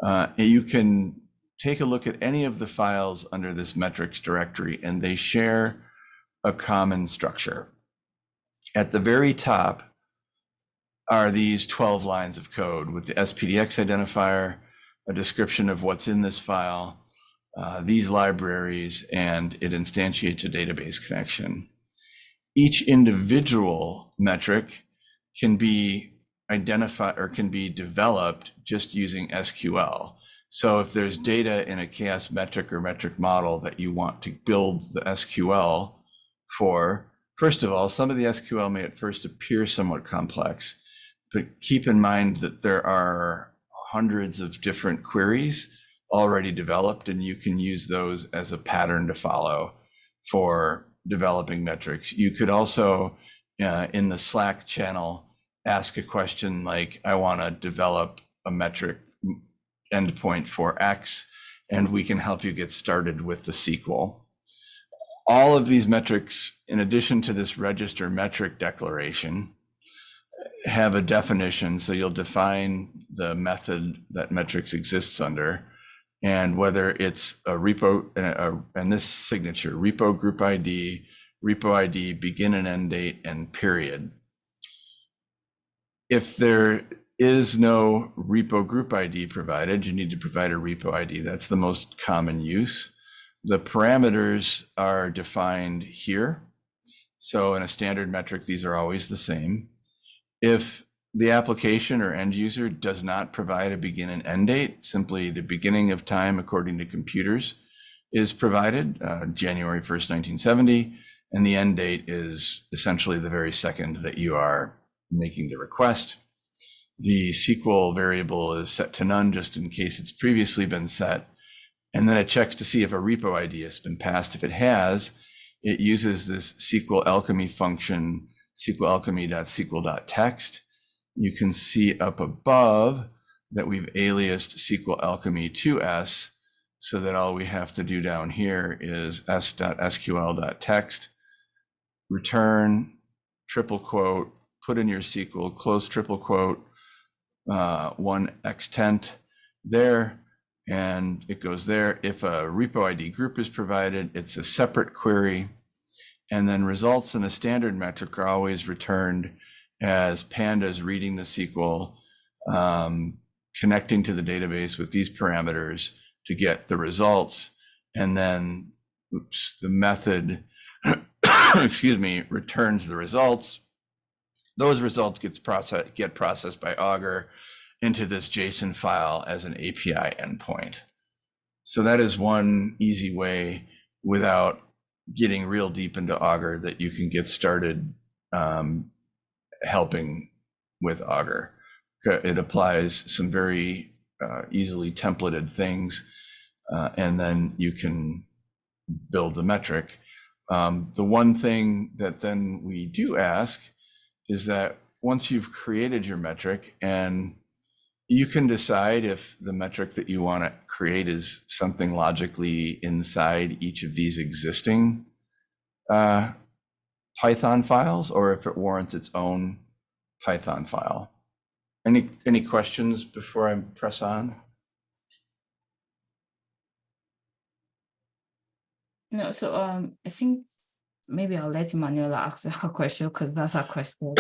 Uh, you can take a look at any of the files under this metrics directory, and they share a common structure. At the very top are these 12 lines of code with the SPDX identifier, a description of what's in this file, uh, these libraries, and it instantiates a database connection. Each individual metric can be identified or can be developed just using SQL. So if there's data in a CHAOSS metric or metric model that you want to build the SQL for, first of all, some of the SQL may at first appear somewhat complex, but keep in mind that there are hundreds of different queries already developed, and you can use those as a pattern to follow for developing metrics. You could also, uh, in the Slack channel, ask a question like, I want to develop a metric endpoint for X, and we can help you get started with the SQL. All of these metrics, in addition to this register metric declaration, have a definition. So you'll define the method that metrics exists under and whether it's a repo uh, and this signature, repo group ID, repo ID, begin and end date, and period if there is no repo group ID provided, you need to provide a repo ID. That's the most common use. The parameters are defined here. So in a standard metric, these are always the same. If the application or end user does not provide a begin and end date, simply the beginning of time according to computers is provided, uh, January 1st, 1970, and the end date is essentially the very second that you are making the request. The SQL variable is set to none just in case it's previously been set. And then it checks to see if a repo ID has been passed. If it has, it uses this SQLAlchemy function, sqlalchemy.sql.text. You can see up above that we've aliased SQLAlchemy to S so that all we have to do down here is s.sql.text, return, triple quote, put in your SQL, close triple quote, uh, one extent there, and it goes there. If a repo ID group is provided, it's a separate query. And then results in the standard metric are always returned as pandas reading the SQL, um, connecting to the database with these parameters to get the results. And then oops, the method, excuse me, returns the results. Those results gets process, get processed by Augur into this JSON file as an API endpoint. So that is one easy way without getting real deep into Augur that you can get started um, helping with Augur. It applies some very uh, easily templated things, uh, and then you can build the metric. Um, the one thing that then we do ask is that once you've created your metric and you can decide if the metric that you want to create is something logically inside each of these existing uh, Python files or if it warrants its own Python file. Any any questions before I press on? No, so um, I think maybe I'll let Manuela ask her question because that's her question.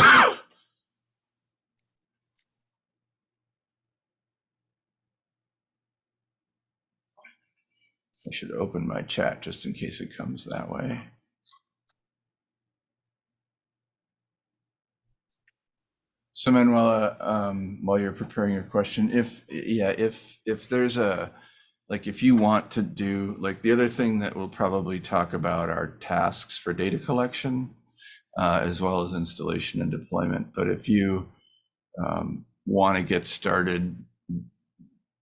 I should open my chat just in case it comes that way. So Manuela, um, while you're preparing your question, if, yeah, if, if there's a, like, if you want to do, like, the other thing that we'll probably talk about are tasks for data collection, uh, as well as installation and deployment. But if you um, want to get started,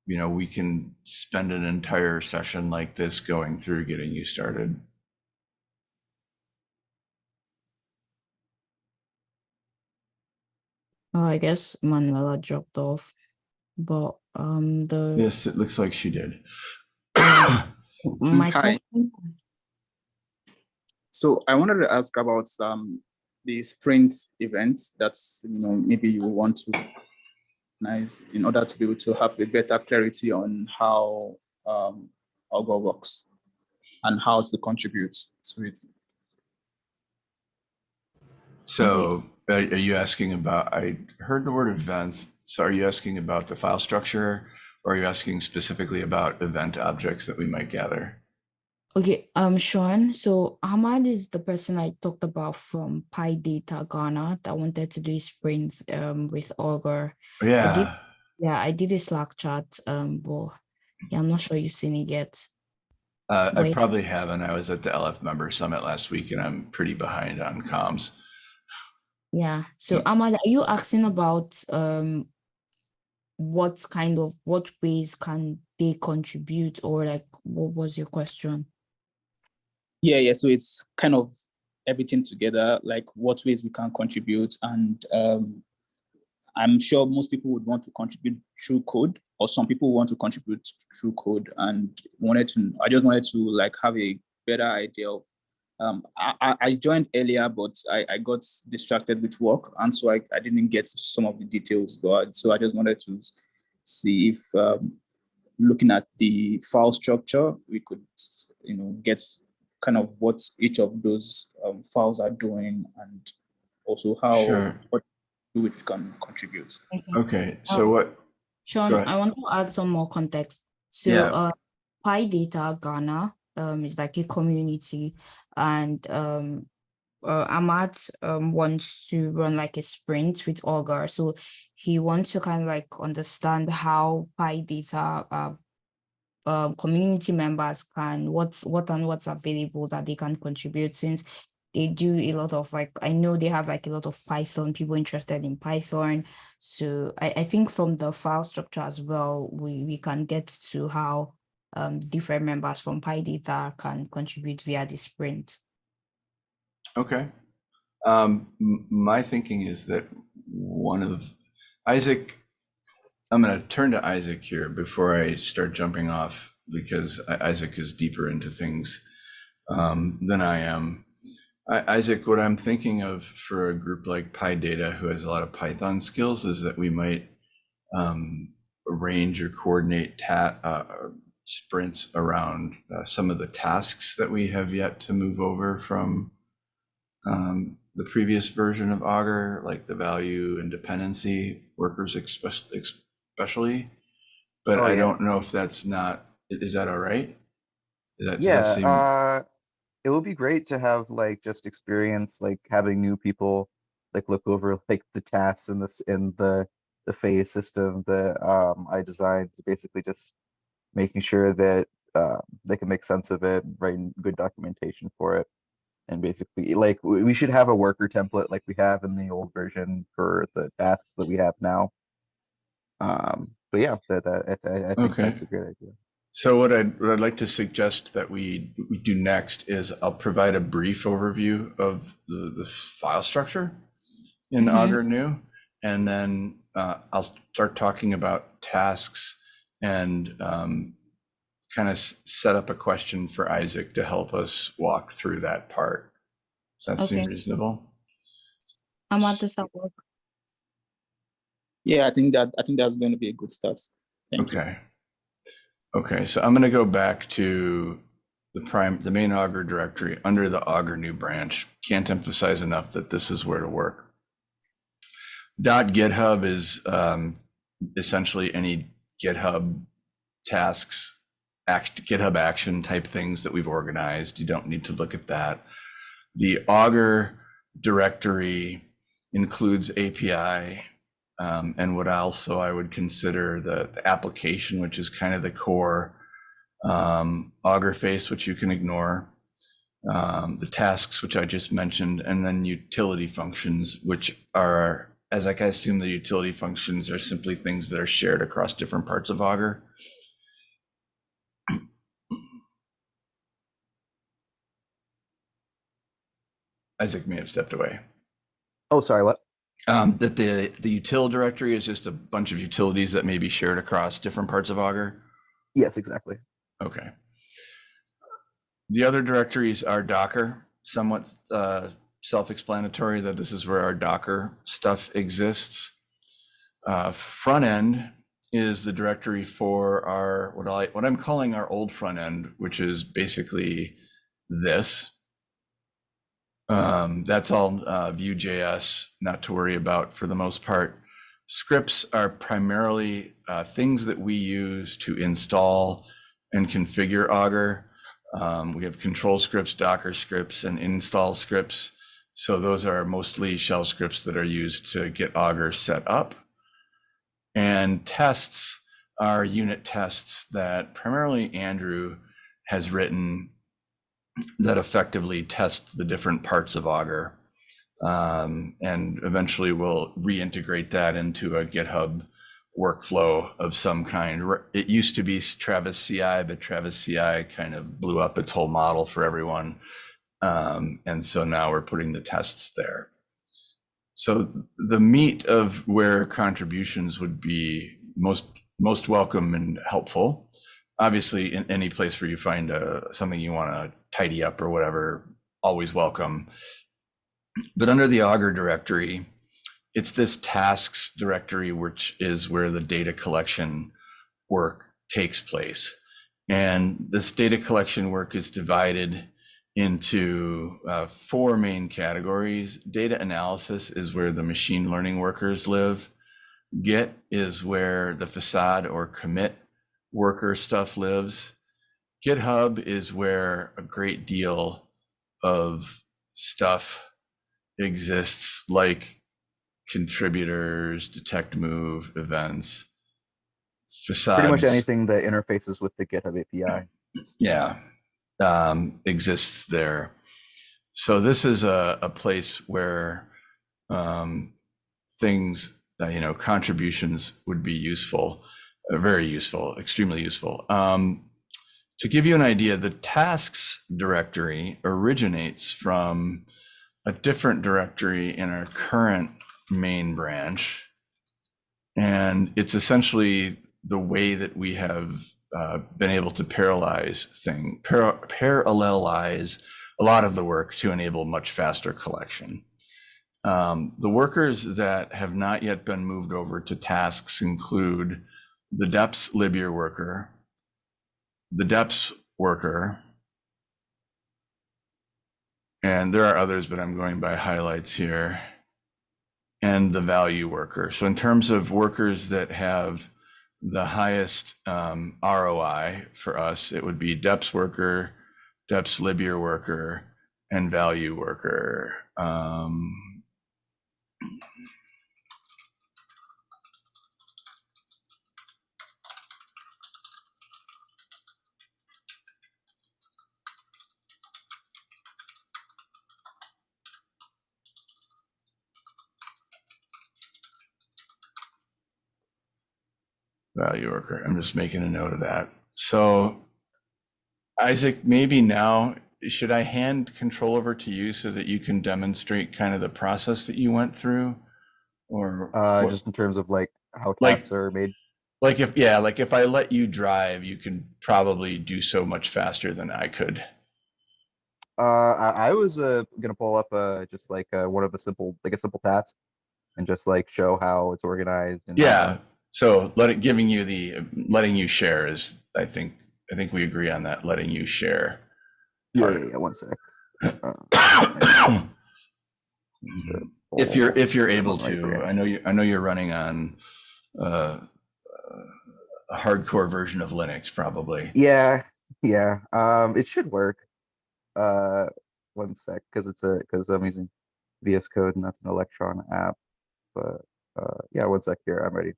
you know, we can spend an entire session like this going through getting you started. Oh, I guess Manuela dropped off, but um, the Yes, it looks like she did. my hi. question- So I wanted to ask about um, the sprint event that's, you know, maybe you want to nice in order to be able to have a better clarity on how um, Augur works and how to contribute to it. So are are you asking about, I heard the word events. So are you asking about the file structure? Or are you asking specifically about event objects that we might gather? Okay, um, Sean, so Ahmad is the person I talked about from PyData Ghana that wanted to do a sprint um with Augur. Yeah, I did, Yeah, I did a Slack chat, um, but yeah, I'm not sure you've seen it yet. uh, I probably haven't. I was at the LF member summit last week and I'm pretty behind on comms. Yeah, so Ahmad, are you asking about um what kind of what ways can they contribute or like what was your question? Yeah, yeah. So it's kind of everything together, like what ways we can contribute. And um, I'm sure most people would want to contribute through code, or some people want to contribute through code. And wanted to, I just wanted to like have a better idea of. Um, I, I- I joined earlier, but I, I got distracted with work, and so I, I didn't get some of the details. But so I just wanted to see if um, looking at the file structure, we could, you know, get kind of what each of those um, files are doing and also how Sure. what do it can contribute. Okay, so Oh. what, Sean, I want to add some more context. So, Yeah. uh, PyData Ghana um, is like a community, and um, uh, Ahmad um, wants to run like a sprint with Augur. So he wants to kind of like understand how PyData uh, um, community members can what's what and what's available that they can contribute since they do a lot of like I know they have like a lot of Python people interested in Python. So I, I think from the file structure as well, we, we can get to how um, different members from PyData can contribute via the sprint. okay. Um, my thinking is that one of, Isaac, I'm gonna turn to Isaac here before I start jumping off because Isaac is deeper into things um, than I am. I, Isaac, what I'm thinking of for a group like PyData who has a lot of Python skills is that we might um, arrange or coordinate ta- uh, sprints around uh, some of the tasks that we have yet to move over from um, the previous version of Augur, like the value and dependency workers, especially. but Oh, I yeah. don't know if that's not, is that all right? Is that, does that Yeah, seem- uh, it would be great to have like just experience, like having new people, like look over like the tasks in this, in the, the phase system that, um, I designed, to basically just making sure that, uh, they can make sense of it, writing good documentation for it. And basically, like, we, should have a worker template like we have in the old version for the tasks that we have now. Um, but yeah, that, that, I, I- think Okay. that's a great idea. So what I'd, what I'd like to suggest that we, we do next is I'll provide a brief overview of the, the file structure in Mhm. Augur New. And then uh, I'll start talking about tasks and um, kind of set up a question for Isaac to help us walk through that part. Does that seem Okay. reasonable? And what does that work? Yeah, I think that I think that's going to be a good start. Thank you. Okay. Okay, so I'm gonna go back to the prime, the main Augur directory under the Augur new branch. Can't emphasize enough that this is where to work. Dot GitHub is um, essentially any GitHub tasks, act, GitHub action type things that we've organized. You don't need to look at that. The Augur directory includes API um, and what also I would consider the, the application, which is kind of the core um, Augur face, which you can ignore, um, the tasks, which I just mentioned, and then utility functions, which are, as like I assume the utility functions are simply things that are shared across different parts of Augur. Isaac may have stepped away. Oh, sorry, what? Um, that the, the util directory is just a bunch of utilities that may be shared across different parts of Augur. Yes, exactly. Okay. The other directories are Docker, somewhat uh, self-explanatory that this is where our Docker stuff exists. Uh, front end is the directory for our what I what I'm calling our old front end, which is basically this. Um, that's all uh, Vue.js, not to worry about for the most part. Scripts are primarily uh, things that we use to install and configure Augur. Um, we have control scripts, Docker scripts, and install scripts. So those are mostly shell scripts that are used to get Augur set up. And tests are unit tests that primarily Andrew has written that effectively test the different parts of Augur. Um, and eventually we'll reintegrate that into a GitHub workflow of some kind. It used to be Travis CI, but Travis CI kind of blew up its whole model for everyone. Um, and so now we're putting the tests there. So the meat of where contributions would be most most welcome and helpful. Obviously, in any place where you find uh, something you want to tidy up or whatever, always welcome. But under the Augur directory, it's this tasks directory, which is where the data collection work takes place. And this data collection work is divided into uh, four main categories. Data analysis is where the machine learning workers live. Git is where the facade or commit worker stuff lives. GitHub is where a great deal of stuff exists, like contributors, detect move, events, facades. Pretty much anything that interfaces with the GitHub API. Yeah, um, exists there. So this is a, a place where um, things, uh, you know, contributions would be useful, uh, very useful, extremely useful. Um, to give you an idea, the tasks directory originates from a different directory in our current main branch. And it's essentially the way that we have uh, been able to parallelize thing, par- parallelize a lot of the work to enable much faster collection. Um, the workers that have not yet been moved over to tasks include the DEPS Libyear worker, the DEPS worker, and there are others, but I'm going by highlights here, and the value worker. So in terms of workers that have the highest um, ROI for us, it would be DEPS worker, DEPS Libyear worker, and value worker. Um, value worker. I'm just making a note of that. So Isaac, maybe now, should I hand control over to you so that you can demonstrate kind of the process that you went through? Or Uh, what- just in terms of like how Like- tasks are made. like if, yeah, like if I let you drive, you can probably do so much faster than I could. Uh, I, I was, uh, gonna pull up, uh, just like, uh, one of a simple, like a simple task. And just like show how it's organized and. Yeah, so let it, giving you the, letting you share is, I think, I think we agree on that, letting you share. Yeah, yeah, yeah, one sec. If you're, if you're able to. I know you, I know you're running on uh, a hardcore version of Linux, probably. Yeah, yeah, um, it should work. Uh, one sec, cause it's a, cause I'm using VS Code and that's an Electron app. But, uh, yeah, one sec here, I'm ready.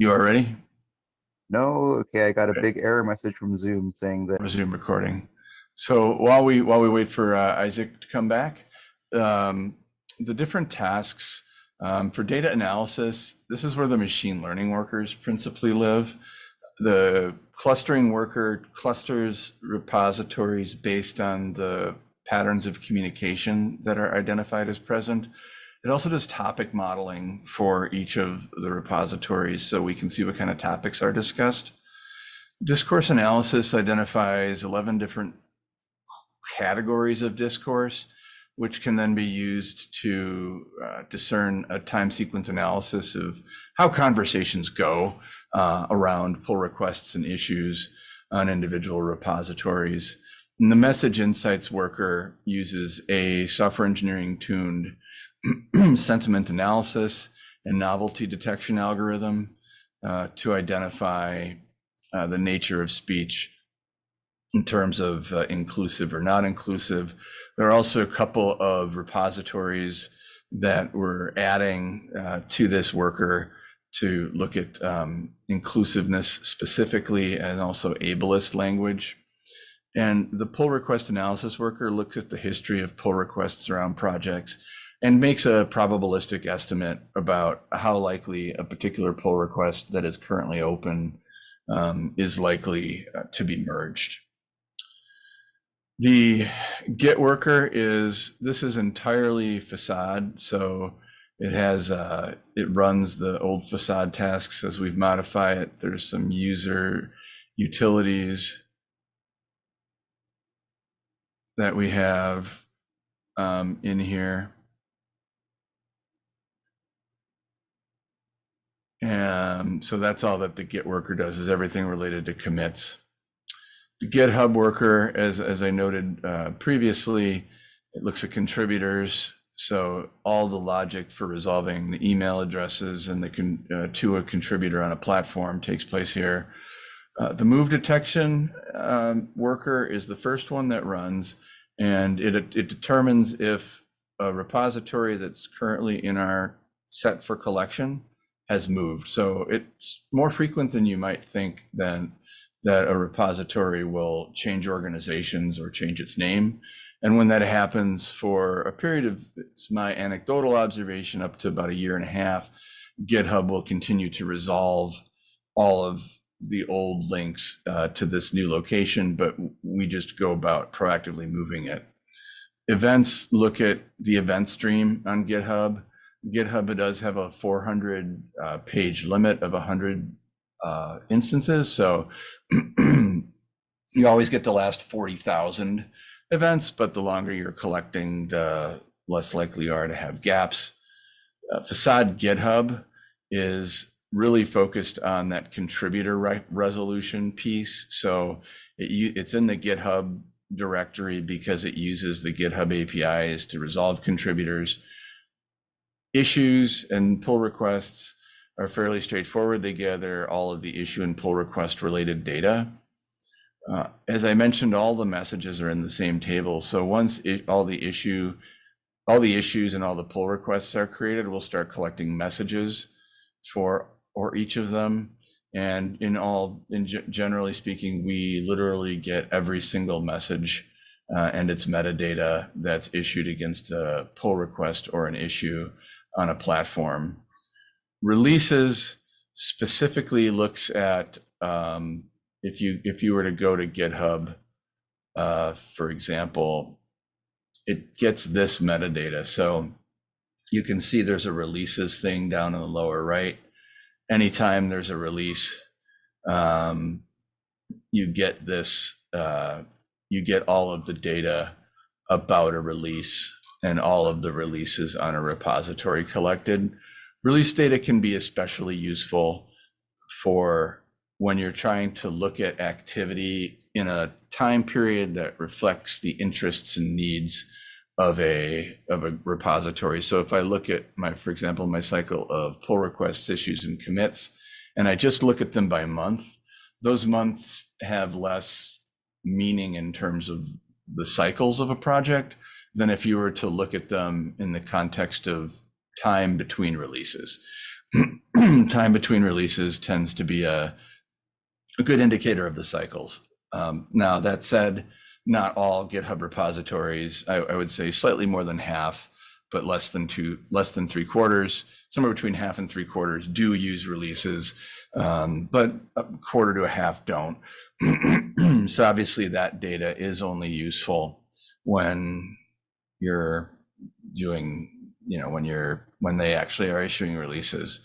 You are ready? No, okay, I got a big error message from Zoom saying that, Resume recording. So while we, while we wait for uh, Isaac to come back, um, the different tasks um, for data analysis, this is where the machine learning workers principally live. The clustering worker clusters repositories based on the patterns of communication that are identified as present. It also does topic modeling for each of the repositories so we can see what kind of topics are discussed. Discourse analysis identifies 11 different categories of discourse, which can then be used to uh, discern a time sequence analysis of how conversations go uh, around pull requests and issues on individual repositories. And the message insights worker uses a software engineering tuned sentiment analysis and novelty detection algorithm uh, to identify uh, the nature of speech in terms of uh, inclusive or not inclusive. There are also a couple of repositories that we're adding uh, to this worker to look at um, inclusiveness specifically and also ableist language. And the pull request analysis worker looks at the history of pull requests around projects and makes a probabilistic estimate about how likely a particular pull request that is currently open um, is likely uh, to be merged. The Git worker is, this is entirely facade. So it has, uh, it runs the old facade tasks as we've modified it. There's some user utilities that we have um, in here. And so that's all that the Git worker does is everything related to commits. The GitHub worker, as, as I noted uh, previously, it looks at contributors. So all the logic for resolving the email addresses and the uh, to a contributor on a platform takes place here. Uh, the move detection um, worker is the first one that runs, and it, it determines if a repository that's currently in our set for collection has moved. So it's more frequent than you might think then that a repository will change organizations or change its name. And when that happens for a period of, it's my anecdotal observation, up to about a year and a half, GitHub will continue to resolve all of the old links uh, to this new location, but we just go about proactively moving it. Events look at the event stream on GitHub. GitHub does have a 400 uh, page limit of 100 uh, instances. So you always get the last 40,000 events, but the longer you're collecting, the less likely you are to have gaps. Uh, Facade GitHub is really focused on that contributor re resolution piece. So it, it's in the GitHub directory because it uses the GitHub APIs to resolve contributors. Issues and pull requests are fairly straightforward. They gather all of the issue and pull request related data. Uh, as I mentioned, all the messages are in the same table. So once it, all the issue, all the issues and all the pull requests are created, we'll start collecting messages for or each of them. And in all, in generally speaking, we literally get every single message uh, and its metadata that's issued against a pull request or an issue on a platform. Releases specifically looks at um, if you if you were to go to GitHub, uh, for example, it gets this metadata. So you can see there's a releases thing down in the lower right. Anytime there's a release, um, you get this. Uh, you get all of the data about a release and all of the releases on a repository collected. Release data can be especially useful for when you're trying to look at activity in a time period that reflects the interests and needs of a of a repository. So if I look at my, for example, my cycle of pull requests, issues, and commits, and I just look at them by month, those months have less meaning in terms of the cycles of a project than if you were to look at them in the context of time between releases. time between releases tends to be a, a good indicator of the cycles. Um, now, that said, not all GitHub repositories, I, I would say slightly more than half, but less than two, less than three quarters, somewhere between half and three quarters do use releases, um, but a quarter to a half don't. so obviously that data is only useful when you're doing, you know, when you're when they actually are issuing releases.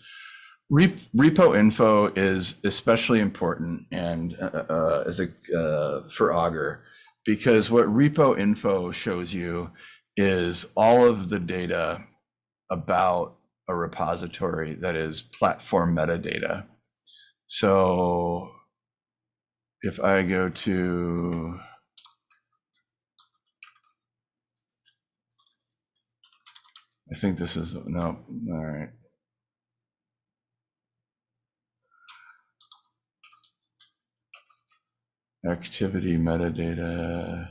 Repo info is especially important and uh, uh, as a uh, for Augur because what repo info shows you is all of the data about a repository that is platform metadata. So if I go to I think this is no, all right. Activity metadata,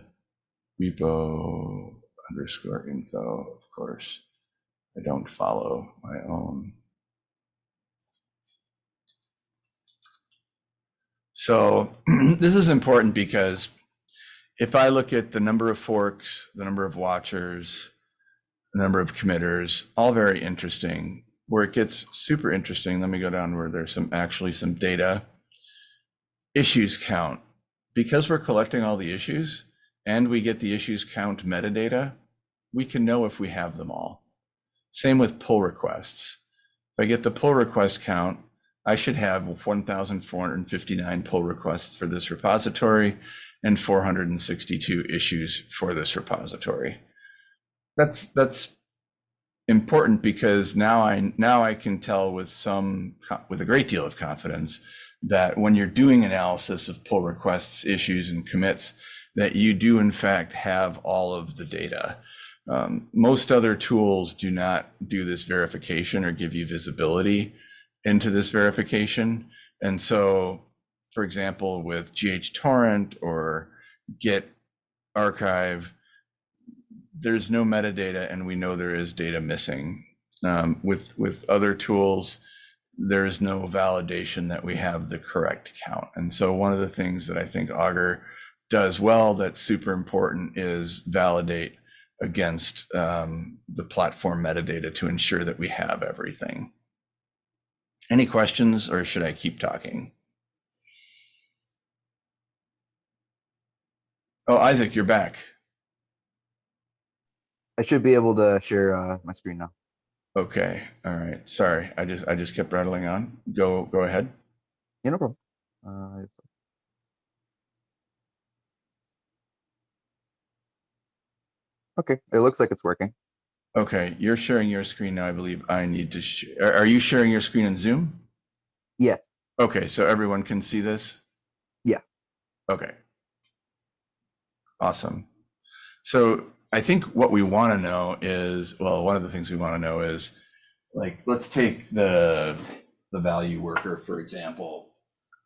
repo underscore info, of course. I don't follow my own. So this is important because if I look at the number of forks, the number of watchers, number of committers, all very interesting. Where it gets super interesting, let me go down where there's some actually some data. Issues count. Because we're collecting all the issues and we get the issues count metadata, we can know if we have them all. Same with pull requests. If I get the pull request count, I should have 1,459 pull requests for this repository and 462 issues for this repository. That's that's important because now I now I can tell with some with a great deal of confidence that when you're doing analysis of pull requests, issues, and commits, that you do in fact have all of the data. Um, most other tools do not do this verification or give you visibility into this verification. And so, for example, with GHTorrent or Git archive, there's no metadata and we know there is data missing. Um, with, with other tools, there is no validation that we have the correct count. And so one of the things that I think Augur does well that's super important is validate against um, the platform metadata to ensure that we have everything. Any questions or should I keep talking? Oh, Isaac, you're back. I should be able to share uh, my screen now. Okay, all right. Sorry, I just I just kept rattling on. Go go ahead. Yeah, no problem. Uh, okay, it looks like it's working. Okay, you're sharing your screen now. I believe I need to. Sh- are, are you sharing your screen in Zoom? Yes. Okay, so everyone can see this. Yeah. Okay. Awesome. So I think what we want to know is well, one of the things we want to know is like, let's take the, the value worker, for example.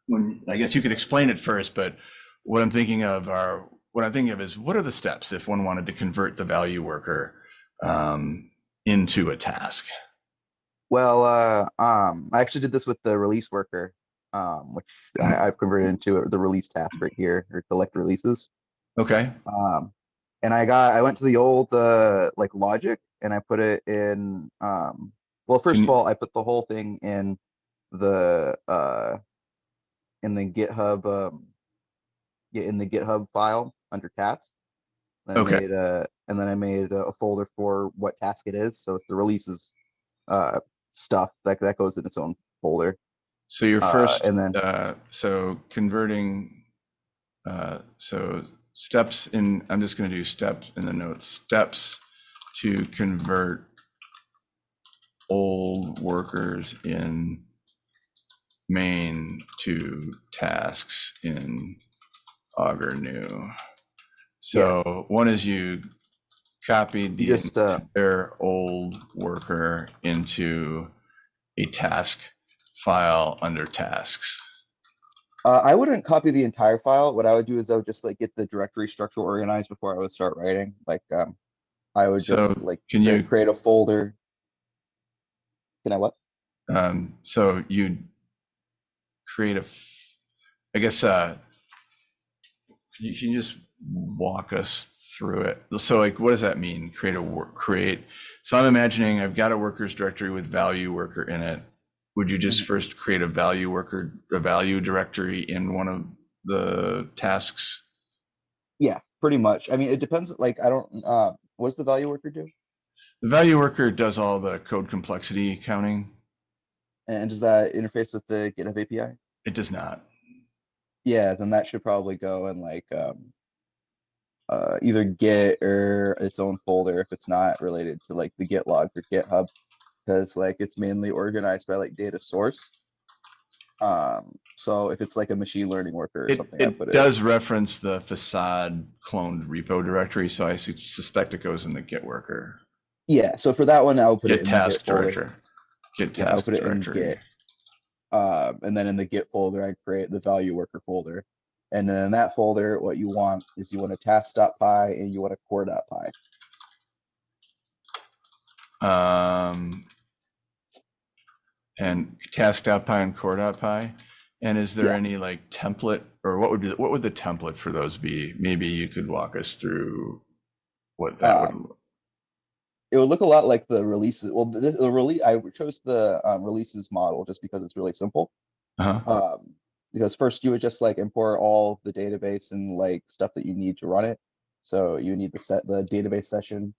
When, I guess you could explain it first, but what I'm thinking of are, what I'm thinking of is what are the steps if one wanted to convert the value worker um, into a task? Well, uh, um, I actually did this with the release worker, um, which I, I've converted into the release task right here, or collect releases. Okay, Um, and I got, I went to the old, uh, like logic and I put it in, um, well, first of all, I put the whole thing in the, uh, in the GitHub, um, yeah, in the GitHub file under tasks. I Okay. made a, and then I made a a folder for what task it is. So it's the releases, uh, stuff that, that goes in its own folder. so your Uh, first, and then- uh, so converting, uh, so steps in, I'm just gonna do steps in the notes, steps to convert old workers in main to tasks in Augur new. So one is you copied the just, uh, entire old worker into a task file under tasks. Uh, I wouldn't copy the entire file. What I would do is I would just like get the directory structure organized before I would start writing. Like, um, I would So, just like can you- create a folder. Can I what? Um, so you create a, I guess, uh, you, can you just walk us through it? So like, what does that mean? Create a work, create, so I'm imagining I've got a workers directory with value worker in it. Would you just first create a value worker, a value directory in one of the tasks? Yeah, pretty much. I mean, it depends. Like, I don't, uh, what does the value worker do? The value worker does all the code complexity counting. And does that interface with the GitHub API? It does not. Yeah, then that should probably go in like, um, uh, either Git or its own folder if it's not related to like the Git log or GitHub. Cause like it's mainly organized by like data source. Um, so if it's like a machine learning worker or It, something, I it put it. does reference the facade cloned repo directory, so I suspect it goes in the Git worker, Yeah, so for that one, I'll put it Git in the task Git folder. director. Git Yeah, I'll task it in directory. Git. Um, and then in the Git folder, I create the value worker folder. And then in that folder, what you want is you want a task.py and you want a core.py. Um, and task.py and core.py. And is there Yeah. any like template or what would be, what would the template for those be? Maybe you could walk us through what that would. Um, It would look a lot like the releases. Well, this, the release, I chose the um, releases model just because it's really simple. Uh-huh. Um, because first you would just like import all the database and like stuff that you need to run it. So you need the set, the database session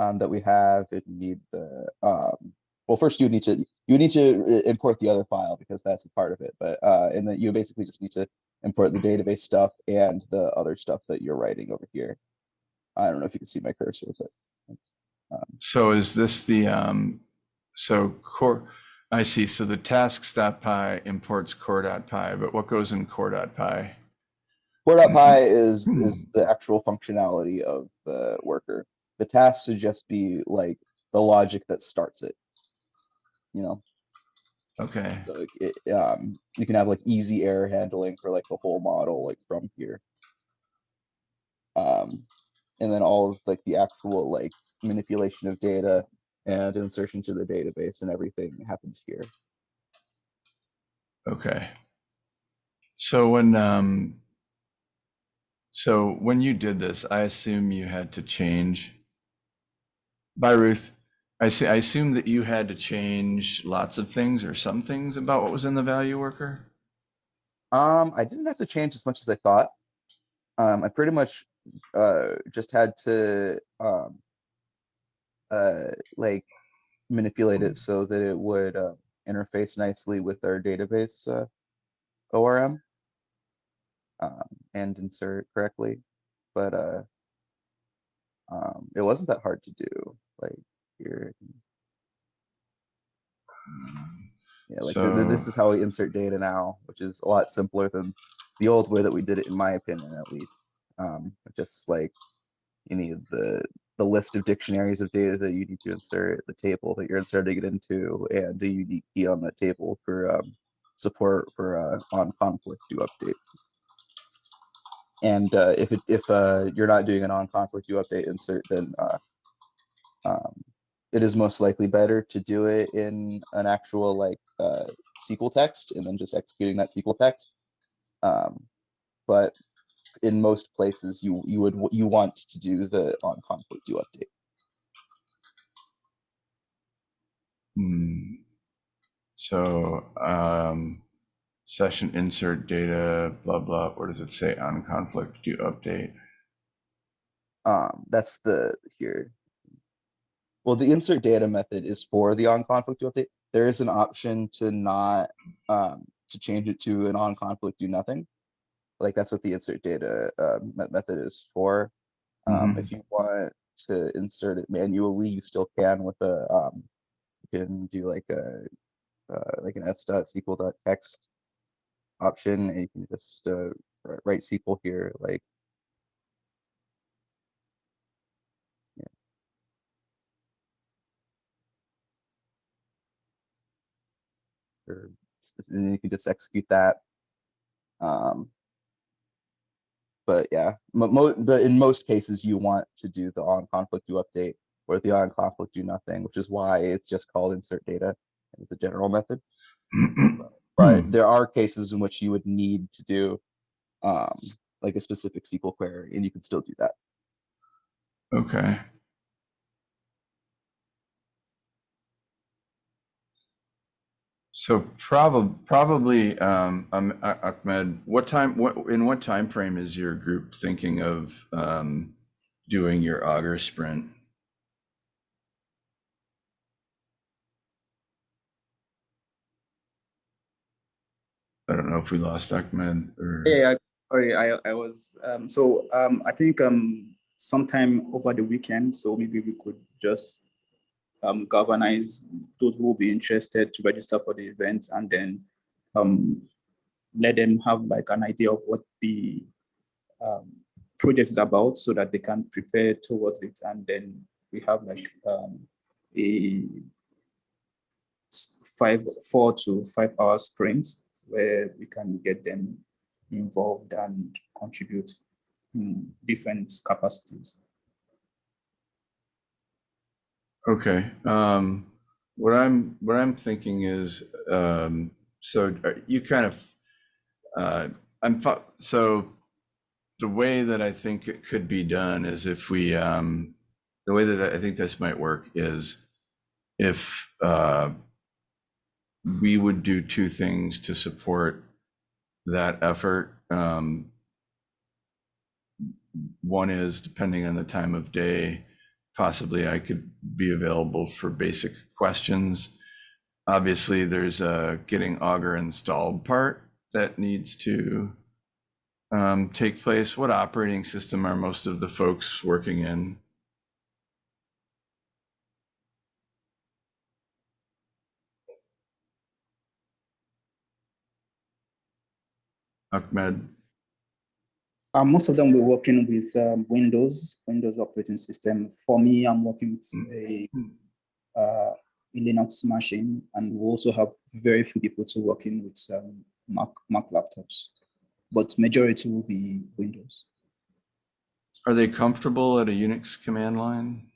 um, that we have, you need the, um, well, first you need to, you need to import the other file because that's a part of it, but, uh, and then you basically just need to import the database stuff and the other stuff that you're writing over here. I don't know if you can see my cursor, but So is this the, um, so core, I see, so the tasks.py imports core.py, but what goes in core.py? Core.py is, is the actual functionality of the worker. The task should just be like the logic that starts it. You know, Okay, so, like, it, um, you can have like easy error handling for like the whole model, like from here. Um, and then all of like the actual like manipulation of data and insertion to the database and everything happens here. okay. So when, um, so when you did this, I assume you had to change. Bye, Ruth. I see, I assume that you had to change lots of things or some things about what was in the value worker? Um, I didn't have to change as much as I thought. Um, I pretty much, uh, just had to, um, uh, like manipulate it so that it would, uh, interface nicely with our database, uh, ORM. Um, and insert correctly, but, uh, um, it wasn't that hard to do, like here. Yeah, like th- th- this is how we insert data now, which is a lot simpler than the old way that we did it, in my opinion, at least. Um, just like you need the the list of dictionaries of data that you need to insert, the table that you're inserting it into, and a unique key on that table for um, support for uh, on conflict to update. And uh, if it, if uh, you're not doing an on conflict you update insert, then uh, um, it is most likely better to do it in an actual like uh, SQL text and then just executing that SQL text. Um, but in most places, you you would you want to do the on conflict do update. Hmm. So, um, session insert data, blah, blah, where does it say on conflict do update? Um, that's the here. Well, the insert data method is for the on conflict do update. There is an option to not um, to change it to an on conflict do nothing. Like that's what the insert data uh, method is for. Um, if you want to insert it manually, you still can with a um, you can do like a uh, like an s dot SQL dot text option, and you can just uh, write SQL here, like and you can just execute that. Um, but yeah, but in most cases, you want to do the on conflict do update or the on conflict do nothing, which is why it's just called insert data. It's a general method, but there are cases in which you would need to do um, like a specific SQL query, and you can still do that. Okay. So probably, probably, um, um, Ah- Ahmed, what time, what, in what time frame is your group thinking of, um, doing your Augur sprint? I don't know if we lost Ahmed or. Yeah, sorry, I, I was, um, so, um, I think, um, sometime over the weekend, so maybe we could just um, galvanize those who will be interested to register for the event and then, um, let them have like an idea of what the, um, project is about so that they can prepare towards it. And then we have like, um, a five, four to five hour sprints where we can get them involved and contribute in different capacities. Okay, um, what I'm, what I'm thinking is, um, so uh, you kind of, uh, I'm, so the way that I think it could be done is if we, um, the way that I think this might work is if, uh, we would do two things to support that effort. Um, one is depending on the time of day, possibly I could be available for basic questions. Obviously, there's a getting Augur installed part that needs to um, take place. What operating system are most of the folks working in? Ahmed, Uh, most of them were working with um, Windows, Windows operating system. For me, I'm working with a, uh, a Linux machine, and we also have very few people to working with um, Mac Mac laptops, but majority will be Windows. are they comfortable at a Unix command line?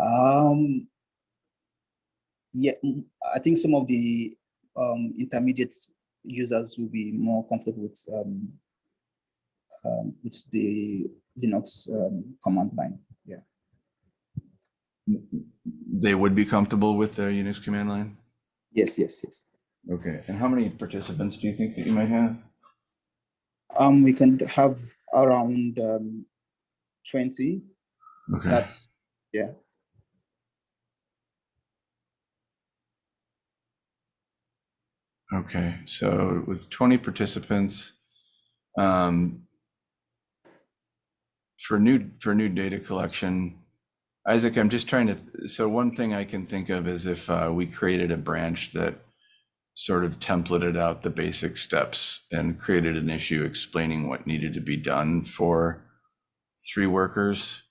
Um, yeah, mm, I think some of the um, intermediate users will be more comfortable with um, um, with the Linux um, command line. Yeah. They would be comfortable with the Unix command line? Yes. Yes. Yes. Okay, and how many participants do you think that you might have? Um, we can have around um, twenty. Okay. That's yeah. Okay, so with 20 participants, um, for new, for new data collection, Isaac, I'm just trying to, so one thing I can think of is if uh, we created a branch that sort of templated out the basic steps and created an issue explaining what needed to be done for three workers.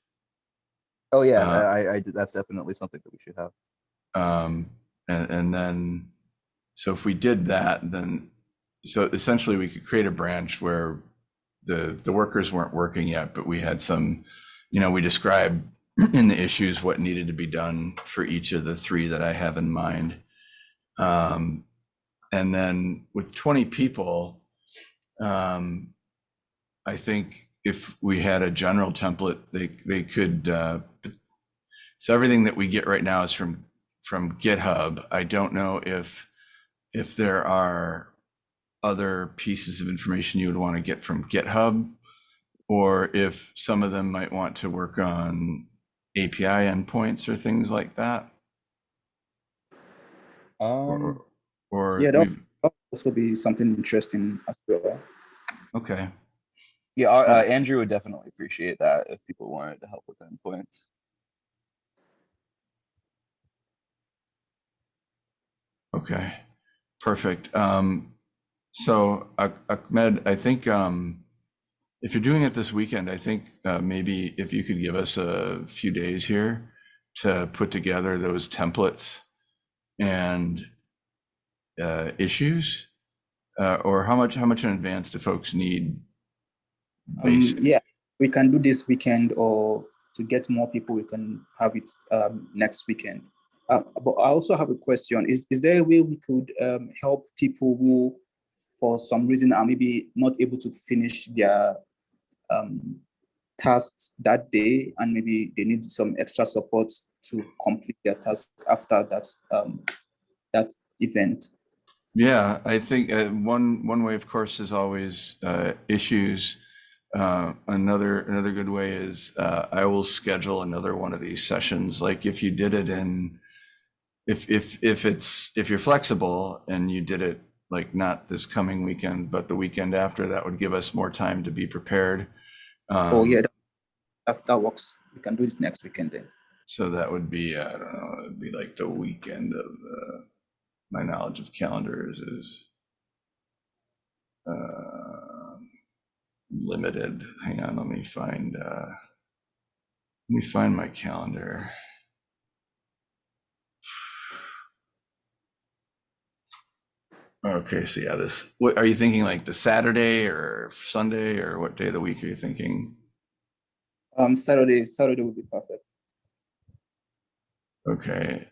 Oh, yeah, Uh, I, I, did- that's definitely something that we should have. Um, and, and then, so if we did that, then, so essentially we could create a branch where the, the workers weren't working yet, but we had some, you know, we described in the issues what needed to be done for each of the three that I have in mind. Um, and then with 20 people, um, I think if we had a general template, they, they could, uh, so everything that we get right now is from from GitHub. I don't know if if there are other pieces of information you would want to get from GitHub, or if some of them might want to work on API endpoints or things like that. Or, Um, or Yeah, that- we've- would also be something interesting as well. okay, yeah, uh, Andrew would definitely appreciate that if people wanted to help with endpoints. okay, perfect. Um, so Ah- Ahmed, I think um, if you're doing it this weekend, I think uh, maybe if you could give us a few days here to put together those templates and uh, issues, uh, or how much how much in advance do folks need? Um, yeah, we can do this weekend or to get more people, we can have it um, next weekend. Uh, but I also have a question. Is, is there a way we could um, help people who, for some reason, are maybe not able to finish their um, tasks that day and maybe they need some extra support to complete their task after that, um, that event? Yeah, I think uh, one one way, of course, is always uh, issues. Uh, another another good way is uh, I will schedule another one of these sessions. Like if you did it in, if if if it's if you're flexible and you did it like not this coming weekend, but the weekend after, that would give us more time to be prepared. Oh, Um, yeah, that- that, that works. We can do it next weekend then. So that would be, I don't know, it'd be like the weekend of, uh, my knowledge of calendars is uh, limited. Hang on, let me find, uh, let me find my calendar. Okay, so yeah, this, what, are you thinking like the Saturday or Sunday or what day of the week are you thinking? Um, Saturday, Saturday would be perfect. Okay.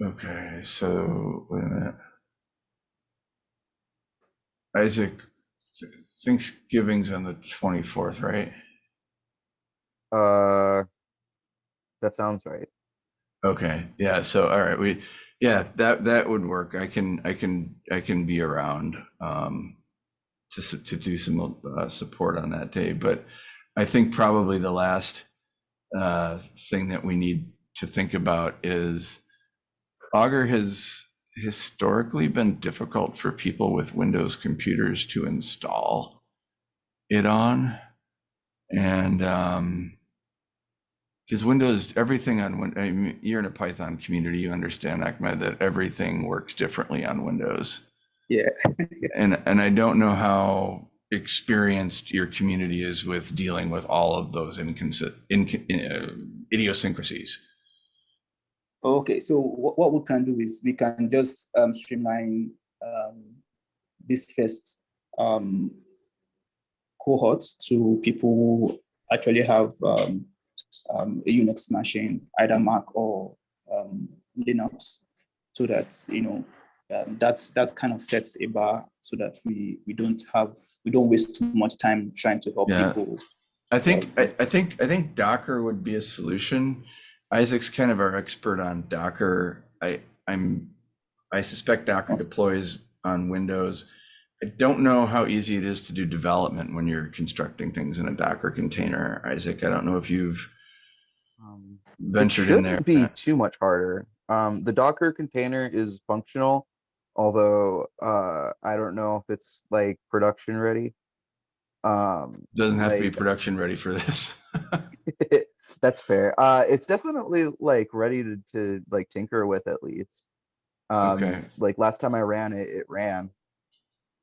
Okay, so wait a minute. Isaac, Thanksgiving's on the 24th, right? Uh, that sounds right. Okay, yeah, so all right, we, yeah, that that would work. I can I can I can be around um to to do some uh, support on that day, but I think probably the last uh thing that we need to think about is Augur has historically been difficult for people with Windows computers to install it on. And um because Windows, everything on I mean, you're in a Python community, you understand, Ahmed, that everything works differently on Windows. Yeah. And and I don't know how experienced your community is with dealing with all of those inconsi- in, uh, idiosyncrasies. Okay, so what, what we can do is we can just um, streamline um, this first um, cohorts to people who actually have um, um, a Unix machine, either Mac or um, Linux, so that you know um, that's that kind of sets a bar so that we we don't have we don't waste too much time trying to help Yeah. people. I think I, I think I think Docker would be a solution. Isaac's kind of our expert on Docker. I I'm I suspect Docker deploys on Windows. I don't know how easy it is to do development when you're constructing things in a Docker container. Isaac, I don't know if you've ventured in there. shouldn't be too much harder. Um, the Docker container is functional, although, uh, I don't know if it's like production ready. Um, Doesn't have to be production ready for this. That's fair. Uh, it's definitely like ready to, to like tinker with at least. Um, Okay. like last time I ran it, it ran.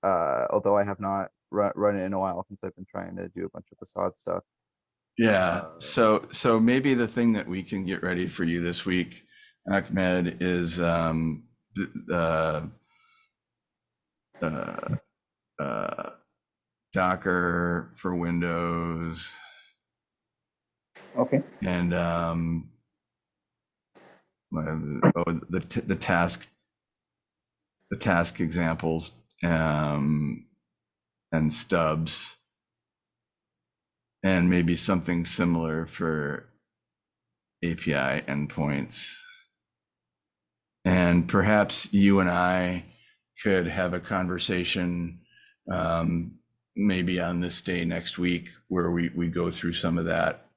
uh, although I have not run, run it in a while since I've been trying to do a bunch of facade stuff. Yeah, Uh, so so maybe the thing that we can get ready for you this week, Ahmed, is um th- the uh, uh, Docker for Windows Okay. and um my- oh, the t- the task the task examples um and stubs and maybe something similar for API endpoints. And perhaps you and I could have a conversation um, maybe on this day next week where we, we go through some of that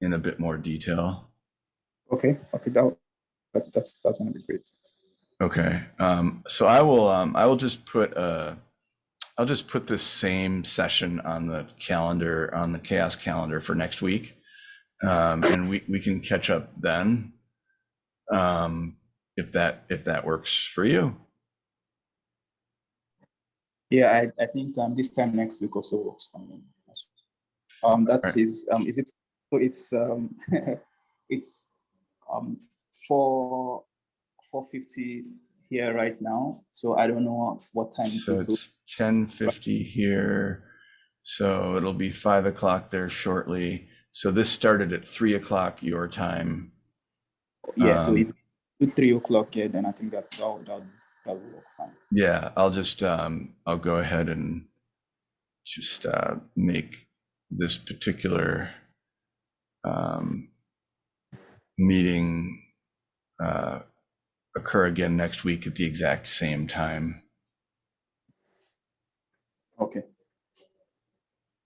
in a bit more detail. Okay. Okay. That, that that's that's gonna be great. Okay, um, so I will, um, I will just put, uh, I'll just put this same session on the calendar, on the CHAOSS calendar for next week. Um, and we, we can catch up then. Um, if that, if that works for you. Yeah, I, I think um this time next week also works for me. Um, that Right. is um is it so it's um it's um four four fifty here right now. So I don't know what time it So is. It's ten fifty here. So it'll be five o'clock there shortly. So this started at three o'clock your time. yeah, so um, if do three o'clock, yeah, then I think that that that that will work fine. Yeah, I'll just, um, I'll go ahead and just, uh, make this particular, um, meeting, uh, occur again next week at the exact same time. Okay.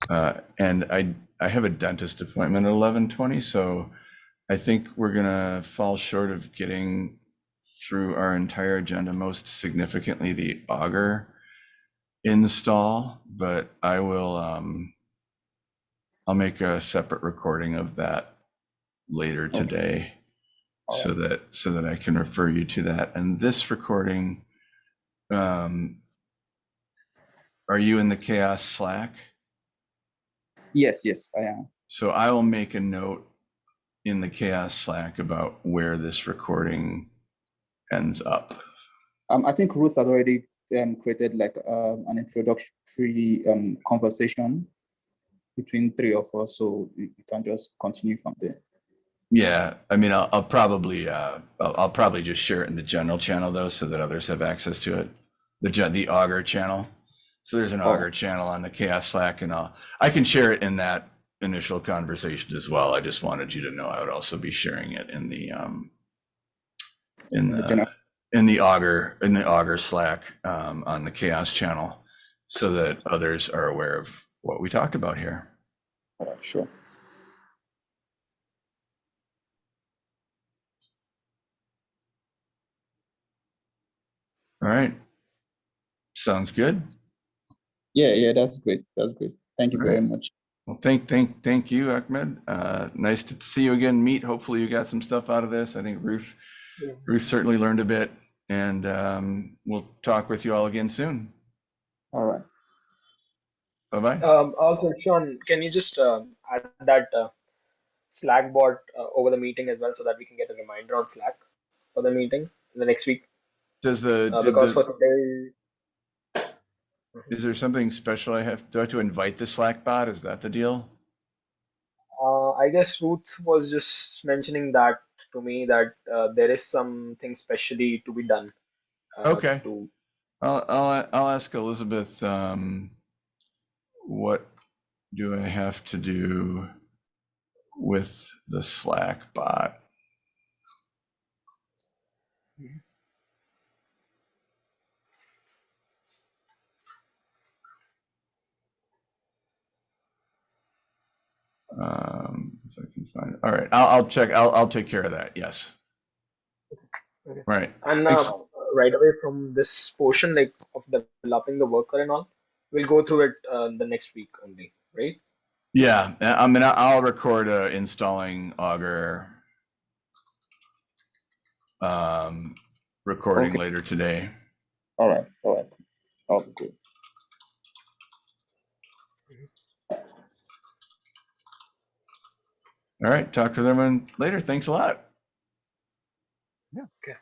Uh, and I, I have a dentist appointment at eleven twenty, so I think we're gonna fall short of getting through our entire agenda, most significantly the Augur install, but I will, um, I'll make a separate recording of that later Okay. today All so that, so that I can refer you to that. And this recording, um, are you in the CHAOSS Slack? Yes, yes, I am. So I will make a note in the CHAOSS Slack about where this recording ends up. Um, I think Ruth has already um created like um an introductory um conversation between three of us, so we can just continue from there. Yeah, I mean, I'll, I'll probably, uh, I'll, I'll probably just share it in the general channel though, so that others have access to it. The, the Augur channel. So there's an Oh. Augur channel on the CHAOSS Slack and I'll, I can share it in that initial conversation as well. I just wanted you to know I would also be sharing it in the, um, in The in the Augur, in the Augur Slack, um, on the CHAOSS channel so that others are aware of what we talked about here. All right, sure. All right. Sounds good. Yeah, yeah, that's great. That's great. Thank you All very right. much. Well, thank, thank, thank you, Ahmed. Uh, nice to see you again, meet. Hopefully you got some stuff out of this. I think Ruth, Yeah. Ruth certainly learned a bit and, um, we'll talk with you all again soon. All right. Bye-bye. Um, also, Sean, can you just um, add that uh, Slack bot uh, over the meeting as well so that we can get a reminder on Slack for the meeting in the next week? Does the, Uh, because for today, is there something special I have, do I have to invite the Slack bot? Is that the deal? uh, I guess Ruth was just mentioning that to me that uh, there is something specially to be done. uh, Okay. To I'll, I'll, I'll ask Elizabeth, um, what do I have to do with the Slack bot? Um, if I can find it. All right, I'll, I'll check, I'll, I'll take care of that. Yes. Okay. Right. and uh, right away from this portion, like of developing the worker and all, we'll go through it uh, the next week only, right? Yeah, I mean, I'll record uh, installing Augur um, recording Okay. later today. All right. All right. That'll be good. All right, talk to them later. Thanks a lot. Yeah. Okay.